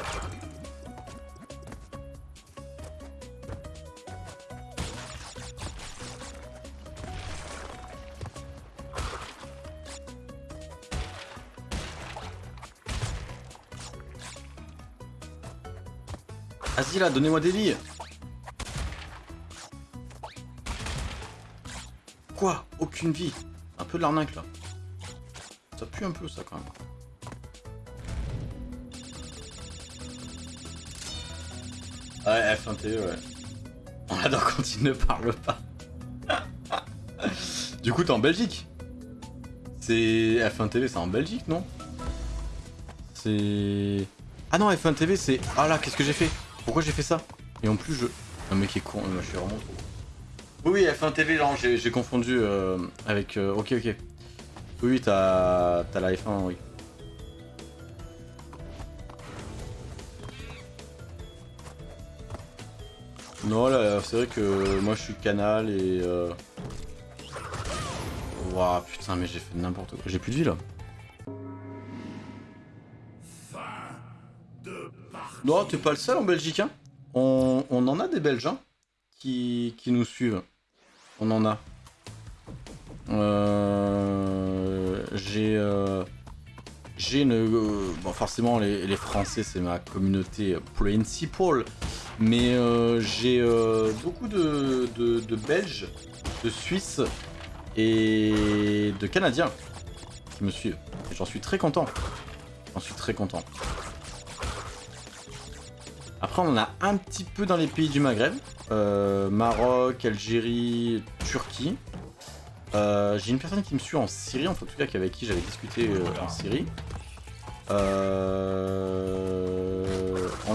Vas-y là, donnez-moi des billes Quoi? Aucune vie Un peu de l'arnaque là. Ça pue un peu ça quand même. Ouais, F1 TE, ouais. On adore quand il ne parle pas. du coup, t'es en Belgique C'est F1 TV, c'est en Belgique, non? C'est... Ah non, F1 TV, c'est... Ah là, qu'est-ce que j'ai fait? Pourquoi j'ai fait ça? Et en plus, je... Un mec est con, moi, je suis vraiment trop. Oui, oui, F1 TV, genre, j'ai confondu euh, avec... euh, Ok, ok. Oui, t'as la F1, oui. Non, là, c'est vrai que moi, je suis canal et... Euh... Ouah, putain, mais j'ai fait n'importe quoi. J'ai plus de vie, là. Non, t'es pas le seul en Belgique, hein. On, on en a des Belges, hein, qui, qui nous suivent. On en a. Euh, j'ai euh, j'ai une euh, bon forcément les, les Français c'est ma communauté principale Mais euh, j'ai euh, beaucoup de, de, Belges, de Suisses et de Canadiens qui me suivent. J'en suis très content. J'en suis très content. Après, on en a un petit peu dans les pays du Maghreb. Euh, Maroc, Algérie, Turquie. J'ai une personne qui me suit en Syrie, en tout cas avec qui j'avais discuté en Syrie. On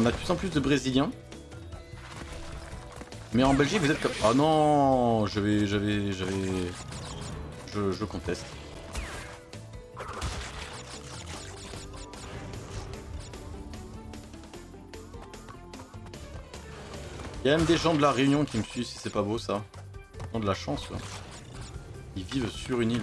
a de plus en plus de Brésiliens. Mais en Belgique, vous êtes comme... Oh non J'avais... J'avais... J'avais... Je, je conteste. Il y a même des gens de la Réunion qui me suivent, si c'est pas beau ça. Ils ont de la chance. Ils vivent sur une île.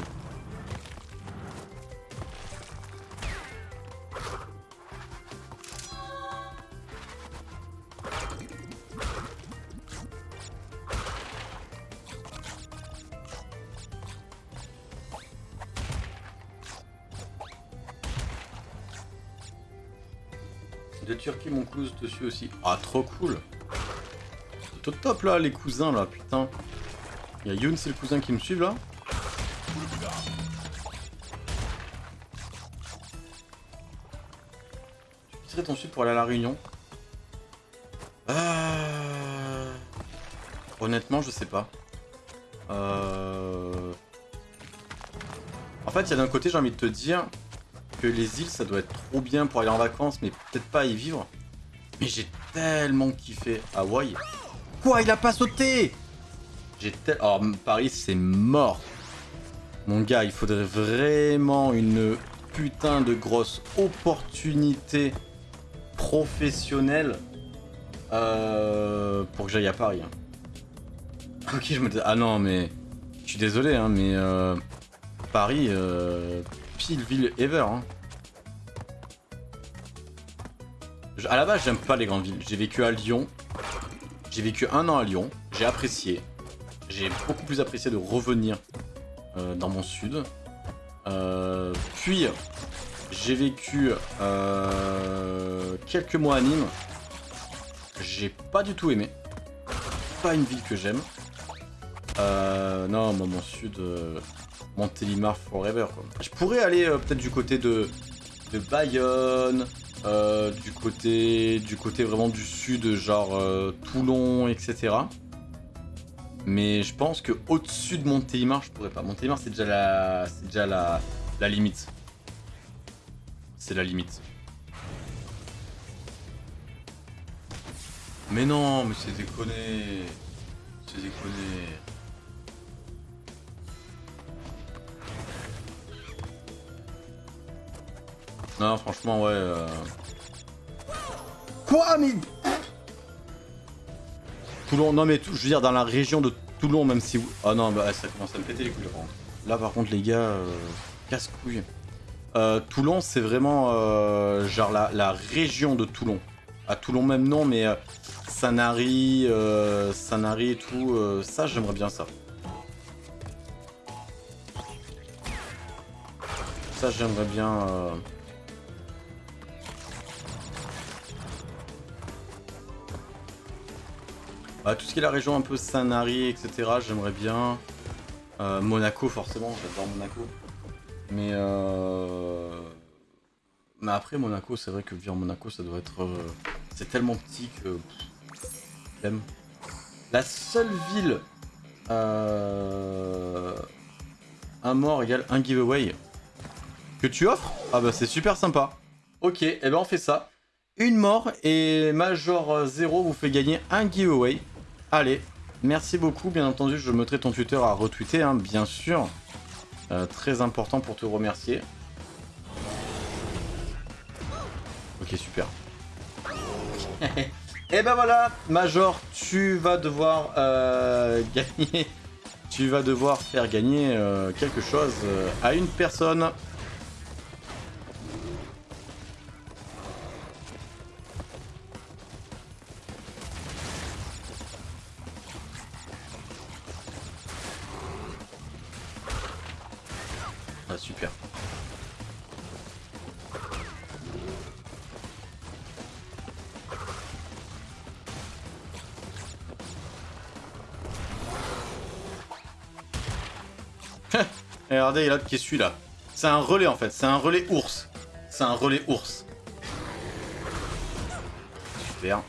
Aussi. Ah, trop cool. C'est au top là, les cousins là, putain. Il y a c'est le cousin qui me suit là. Tu quitterais ton sud pour aller à la Réunion? Euh... Honnêtement, je sais pas. Euh... En fait, il y a d'un côté, j'ai envie de te dire que les îles, ça doit être trop bien pour aller en vacances, mais peut-être pas y vivre. Mais j'ai tellement kiffé Hawaï. Quoi, il a pas sauté? J'ai tel... Oh, Paris, c'est mort. Mon gars, il faudrait vraiment une putain de grosse opportunité professionnelle euh, pour que j'aille à Paris. hein. Ok, je me dis... Ah non, mais... Je suis désolé, hein, mais... euh, Paris, euh, pile ville ever. Hein. À la base, j'aime pas les grandes villes. J'ai vécu à Lyon. J'ai vécu un an à Lyon. J'ai apprécié. J'ai beaucoup plus apprécié de revenir euh, dans mon sud. Euh, puis, j'ai vécu euh, quelques mois à Nîmes. J'ai pas du tout aimé. Pas une ville que j'aime. Non, moi, mon sud, Montélimar forever. Je pourrais aller peut-être du côté de, de Bayonne, euh, du côté du côté vraiment du sud, genre euh, Toulon, etc. Mais je pense que au-dessus de Montélimar, je pourrais pas. Montélimar, c'est déjà la, c'est déjà la, la limite. C'est la limite. Mais non, mais c'est déconné. C'est déconné. Non, franchement, ouais. euh. Quoi, mais. Toulon, non, mais tout- je veux dire, dans la région de Toulon, même si. Ah non, bah ça commence à me péter les couilles. Là, par contre, les gars, euh, casse-couilles. Euh, Toulon, c'est vraiment euh, genre la, la région de Toulon. À Toulon, même non, mais euh, Sanary, euh, Sanary et tout, euh, ça, j'aimerais bien ça. Ça, j'aimerais bien. Bah, tout ce qui est la région un peu Sanary, etc., j'aimerais bien. Euh, Monaco, forcément, j'adore Monaco. Mais euh... Mais après, Monaco, c'est vrai que vivre Monaco, ça doit être... euh, C'est tellement petit que... flemme. La seule ville... Euh... Un mort égale un giveaway que tu offres? Ah bah c'est super sympa. Ok, et ben on fait ça. Une mort et Major 0 vous fait gagner un giveaway. Allez, merci beaucoup. Bien entendu, je mettrai ton Twitter à retweeter, hein, bien sûr. Euh, très important pour te remercier. Ok, super. [laughs] et ben voilà, Major, tu vas devoir euh, [laughs] gagner. Tu vas devoir faire gagner euh, quelque chose à une personne. Regardez, l'autre qui est celui-là. C'est un relais en fait, c'est un relais ours. C'est un relais ours. Super.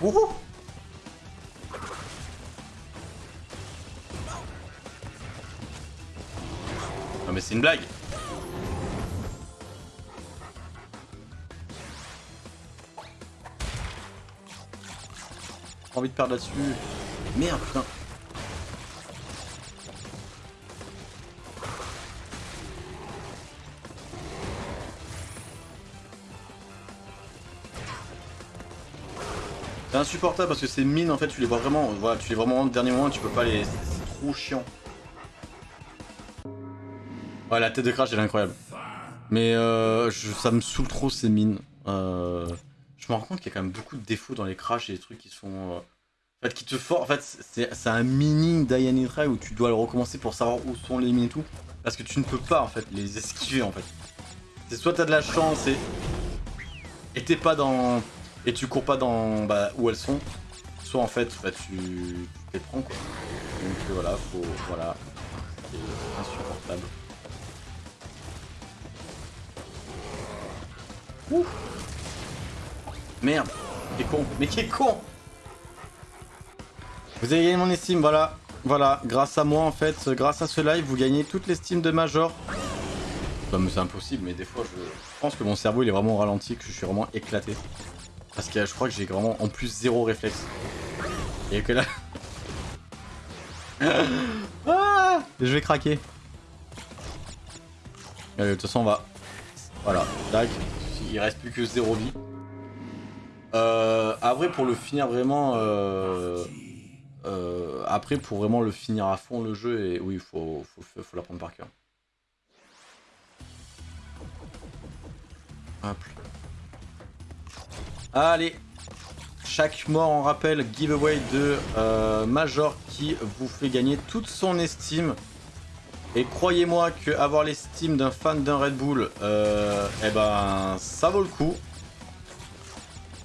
Wouhou Non mais c'est une blague Pas envie de perdre là-dessus. Merde, putain. C'est insupportable parce que ces mines en fait tu les vois vraiment, voilà, tu les vois vraiment au dernier moment, tu peux pas les. C'est trop chiant. Ouais la tête de crash elle est incroyable. Mais euh, ça me saoule trop ces mines. Euh, je me rends compte qu'il y a quand même beaucoup de défauts dans les crashs et des trucs qui sont. euh, en fait, qui te forcent. En fait, c'est un mini Diane Try où tu dois le recommencer pour savoir où sont les mines et tout. Parce que tu ne peux pas en fait les esquiver en fait. C'est soit t'as de la chance et. Et t'es pas dans. Et tu cours pas dans. Bah, où elles sont. Soit en fait, bah, tu. Tu les prends quoi. Donc euh, voilà, faut. Voilà. C'est insupportable. Ouh. Merde, qui est con, mais qui est con Vous avez gagné mon estime, voilà. Voilà, grâce à moi en fait, grâce à ce live, vous gagnez toute l'estime de Major. Bah, mais c'est impossible, mais des fois je... je pense que mon cerveau il est vraiment ralenti, que je suis vraiment éclaté. Parce que je crois que j'ai vraiment en plus zéro réflexe. Et que là... [laughs] ah je vais craquer. Allez, de toute façon on va... Voilà, tac. Il reste plus que zéro vie. Euh, après, pour le finir vraiment. euh, euh, après, pour vraiment le finir à fond le jeu, et oui, il faut, faut, faut, l'apprendre par cœur. Hop. Allez, chaque mort en rappel giveaway de euh, Major qui vous fait gagner toute son estime. Et croyez-moi que avoir l'estime d'un fan d'un Red Bull, eh ben, ça vaut le coup.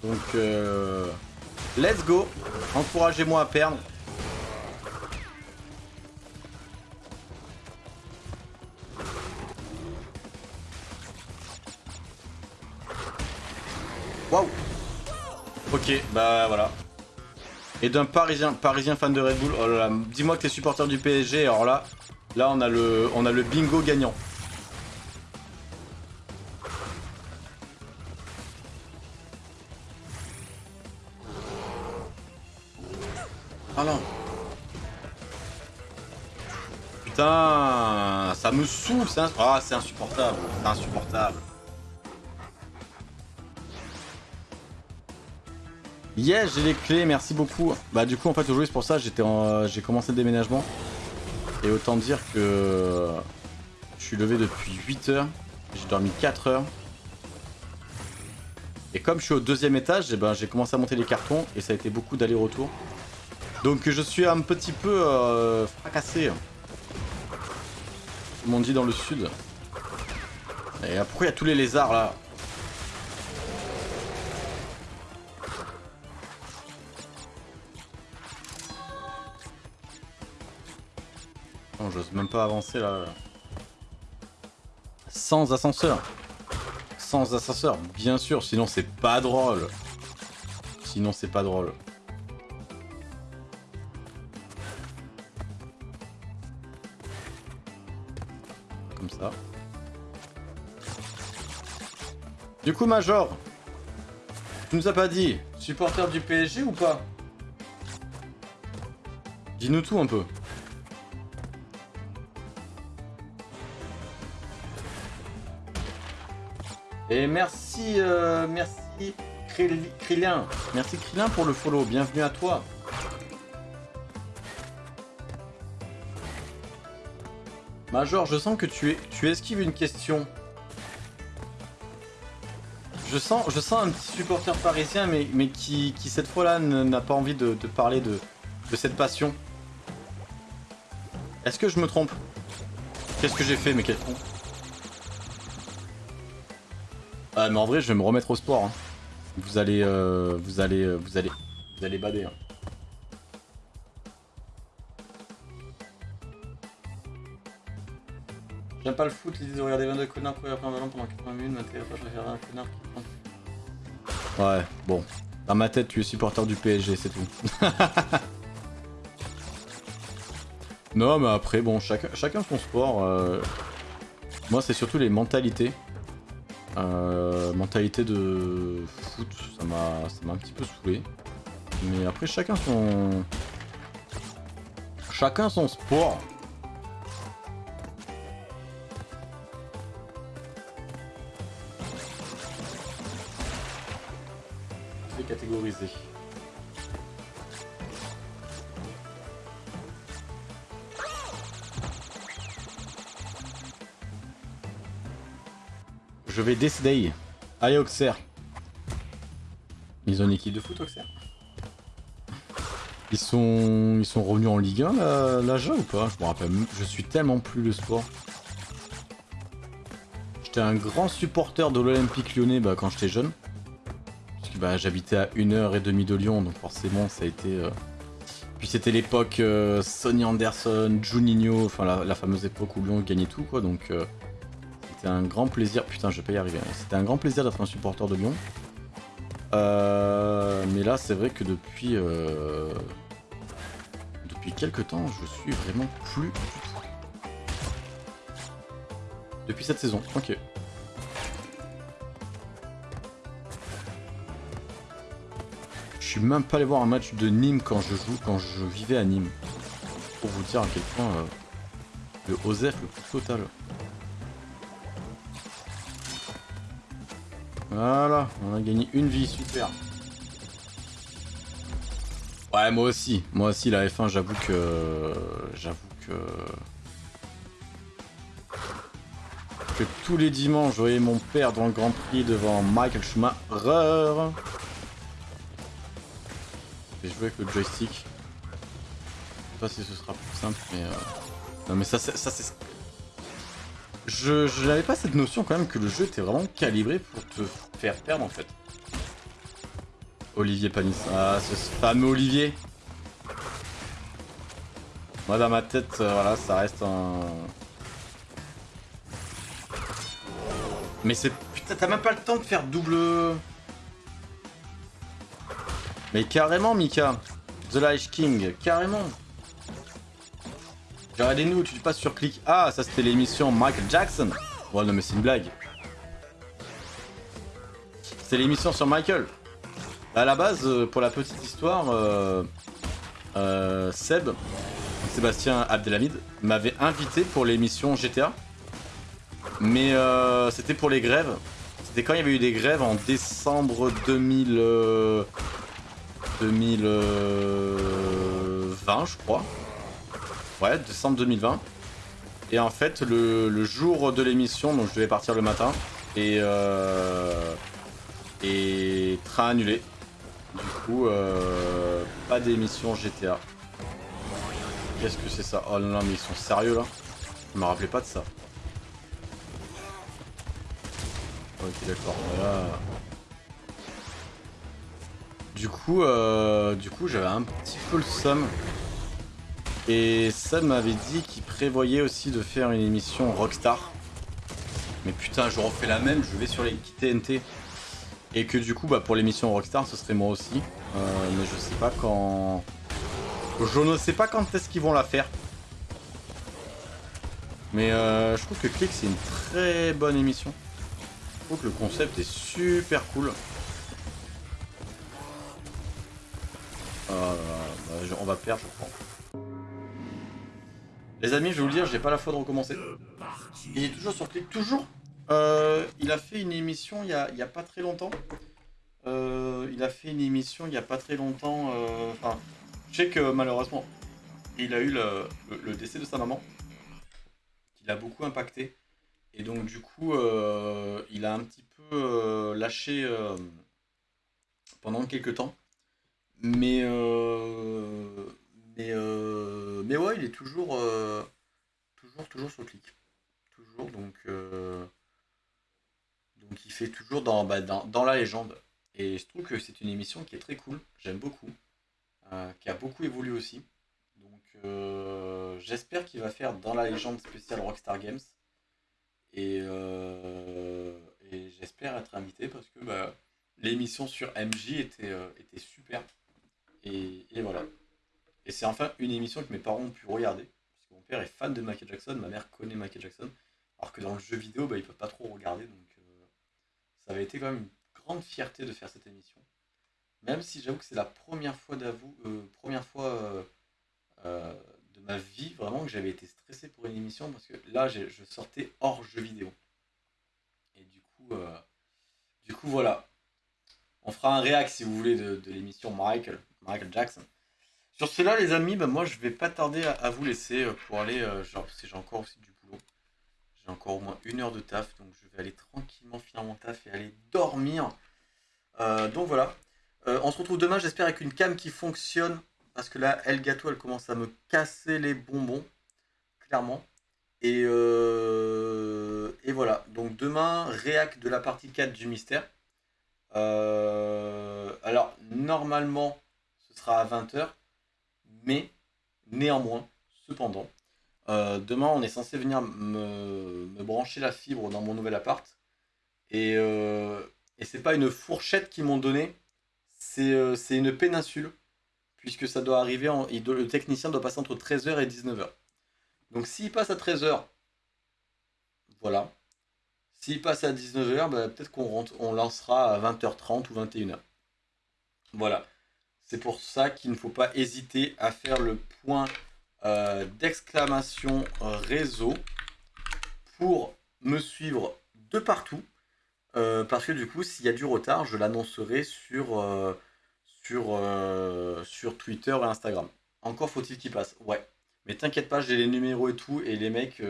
Donc, euh, let's go. Encouragez-moi à perdre. Waouh. Ok, bah voilà. Et d'un parisien, parisien fan de Red Bull. Oh là là, dis-moi que t'es supporter du PSG. Alors là, là on a le, on a le bingo gagnant. Putain, ça me saoule, ah, c'est insupportable, c'est insupportable. Yes, j'ai les clés, merci beaucoup. Bah du coup en fait aujourd'hui c'est pour ça j'étais en- j'ai commencé le déménagement. Et autant dire que je suis levé depuis 8 heures, j'ai dormi 4 heures. Et comme je suis au deuxième étage, eh ben, j'ai commencé à monter les cartons et ça a été beaucoup d'aller-retour. Donc je suis un petit peu euh, fracassé. Comme on dit dans le sud. Et euh, pourquoi il y a tous les lézards là Non, j'ose même pas avancer là. Sans ascenseur. Sans ascenseur, bien sûr, sinon c'est pas drôle. Sinon c'est pas drôle. Du coup, Major, tu nous as pas dit, supporter du PSG ou pas? Dis-nous tout un peu. Et merci, euh, merci Krill- Krillin. Merci Krillin pour le follow. Bienvenue à toi. Major, je sens que tu, es, tu esquives une question. Je sens, je sens un petit supporter parisien, mais, mais qui, qui cette fois-là n'a pas envie de, de parler de, de cette passion. Est-ce que je me trompe? Qu'est-ce que j'ai fait, mais quel con? Ah mais en vrai je vais me remettre au sport. hein. Vous allez, euh, vous allez, euh, vous allez, vous allez bader. hein. J'aime pas le foot, l'idée de regarder 22 connards courir après un ballon pendant 80 minutes, m'intéresse pas, je préfère un connard qui prend. Ouais, bon. Dans ma tête, tu es supporter du PSG, c'est tout. [laughs] non, mais après, bon, chacun, chacun son sport. euh, Moi, c'est surtout les mentalités. Euh, mentalité de foot, m'a ça m'a un petit peu saoulé. Mais après, chacun son... Chacun son sport. Je vais décider. Allez, Auxerre. Ils ont une équipe de foot, Auxerre? Ils sont, ils sont revenus en Ligue 1, la, la jeu ou pas? Je me rappelle, je suis tellement plus le sport. J'étais un grand supporter de l'Olympique lyonnais bah, quand j'étais jeune. Bah, j'habitais à 1h30 de Lyon, donc forcément ça a été... euh, Puis c'était l'époque euh, Sonny Anderson, Juninho, enfin la, fameuse époque où Lyon gagnait tout, quoi, donc... euh, c'était un grand plaisir. Putain, je vais pas y arriver. C'était un grand plaisir d'être un supporter de Lyon. Euh, mais là, c'est vrai que depuis. euh, Depuis quelques temps, je suis vraiment plus. Depuis cette saison, ok. Suis même pas allé voir un match de Nîmes quand je joue, quand je vivais à Nîmes. Pour vous dire à quel point euh, le OSEF le plus total. Voilà, on a gagné une vie, super. Ouais, moi aussi. Moi aussi, la F1, j'avoue que... J'avoue que... Que tous les dimanches, je voyais mon père dans le Grand Prix devant Michael Schumacher. Vais jouer avec le joystick. Je sais pas si ce sera plus simple, mais... euh, Non, mais ça, c'est... Ça, c'est... Je, je n'avais pas cette notion quand même que le jeu était vraiment calibré pour te faire perdre en fait. Olivier Panis. Ah, ce fameux Olivier. Moi dans ma tête, euh, voilà, ça reste un... Mais c'est... Putain, t'as même pas le temps de faire double... Mais carrément, Mika. The Light King, carrément. Regardez-nous, tu passes sur clic. Ah, ça c'était l'émission Michael Jackson. Ouais, non, mais c'est une blague. C'est l'émission sur Michael. À la base, euh, pour la petite histoire, euh, euh, Seb, Sébastien Abdelhamid, m'avait invité pour l'émission GTA. Mais euh, c'était pour les grèves. C'était quand il y avait eu des grèves en décembre 2000, euh, 2020, je crois. Ouais, décembre 2020. Et en fait, le, le jour de l'émission, donc je devais partir le matin, et, euh, et train annulé. Du coup, euh, pas d'émission GTA. Qu'est-ce que c'est ça? Oh non, mais ils sont sérieux là Je me rappelais pas de ça. Ok, d'accord. Voilà. Du coup, euh, du coup, j'avais un petit peu le somme. Et Sam m'avait dit qu'il prévoyait aussi de faire une émission Rockstar. Mais putain, je refais la même, je vais sur les TNT. Et que du coup, bah, pour l'émission Rockstar, ce serait moi aussi. Euh, mais je sais pas quand... Je ne sais pas quand est-ce qu'ils vont la faire. Mais euh, je trouve que Click, c'est une très bonne émission. Je trouve que le concept est super cool. Euh, bah, on va perdre, je crois. Les amis, je vais vous le dire, j'ai pas la foi de recommencer. Il est toujours sur Click, toujours. Euh, il a fait une émission il y a, pas très longtemps. Euh, il a fait une émission il y a pas très longtemps. euh, Enfin, je sais que malheureusement, il a eu le, le- décès de sa maman, qui l'a beaucoup impacté. Et donc du coup, euh, il a un petit peu euh, lâché euh, pendant quelques temps. Mais euh, mais euh, mais ouais, il est toujours euh, toujours toujours sur clic. Toujours donc donc il fait toujours dans, bah, dans dans la légende. Et je trouve que c'est une émission qui est très cool, j'aime beaucoup, qui a beaucoup évolué aussi. Donc j'espère qu'il va faire dans la légende spéciale Rockstar Games. Et, et j'espère être invité parce que bah, l'émission sur MJ était, était super. Et, voilà. Et c'est enfin une émission que mes parents ont pu regarder. Mon père est fan de Michael Jackson, ma mère connaît Michael Jackson. Alors que dans le jeu vidéo, bah, ils peuvent pas trop regarder. Donc euh, ça avait été quand même une grande fierté de faire cette émission. Même si j'avoue que c'est la première fois d'avoue, euh, première fois euh, euh, de ma vie vraiment que j'avais été stressé pour une émission parce que là je sortais hors jeu vidéo. Et du coup, du coup voilà. On fera un réact si vous voulez de, de l'émission Michael, Michael Jackson. Sur cela les amis, bah, moi je vais pas tarder à, vous laisser euh, pour aller, euh, genre parce que j'ai encore aussi du boulot. J'ai encore au moins une heure de taf, donc je vais aller tranquillement finir mon taf et aller dormir. Euh, donc voilà. On se retrouve demain, j'espère, avec une cam qui fonctionne. Parce que là, El Gato, elle commence à me casser les bonbons. Clairement. Et, et voilà. Donc demain, réac de la partie 4 du mystère. Alors, normalement, sera à 20h. Mais, néanmoins, cependant, euh, demain, on est censé venir me, brancher la fibre dans mon nouvel appart. Et, euh, et c'est pas une fourchette qu'ils m'ont donnée, c'est euh, une péninsule. Puisque ça doit arriver, en, il doit- le technicien doit passer entre 13h et 19h. Donc s'il passe à 13h, voilà. S'il passe à 19h, bah, peut-être qu'on on lancera à 20h30 ou 21h. Voilà. C'est pour ça qu'il ne faut pas hésiter à faire le point euh, d'exclamation réseau pour me suivre de partout. Euh, parce que du coup, s'il y a du retard, je l'annoncerai sur, euh, sur, Twitter et Instagram. Encore faut-il qu'il passe. Ouais. Mais t'inquiète pas, j'ai les numéros et tout. Et les mecs,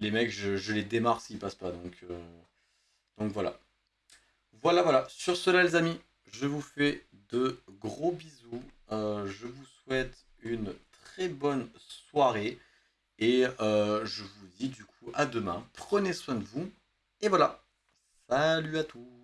les mecs je, les démarre s'ils passent pas. Donc voilà. Voilà, voilà. Sur cela, les amis, je vous fais de gros bisous. Euh, je vous souhaite une très bonne soirée. Et euh, je vous dis du coup à demain. Prenez soin de vous. Et voilà. Salut à tous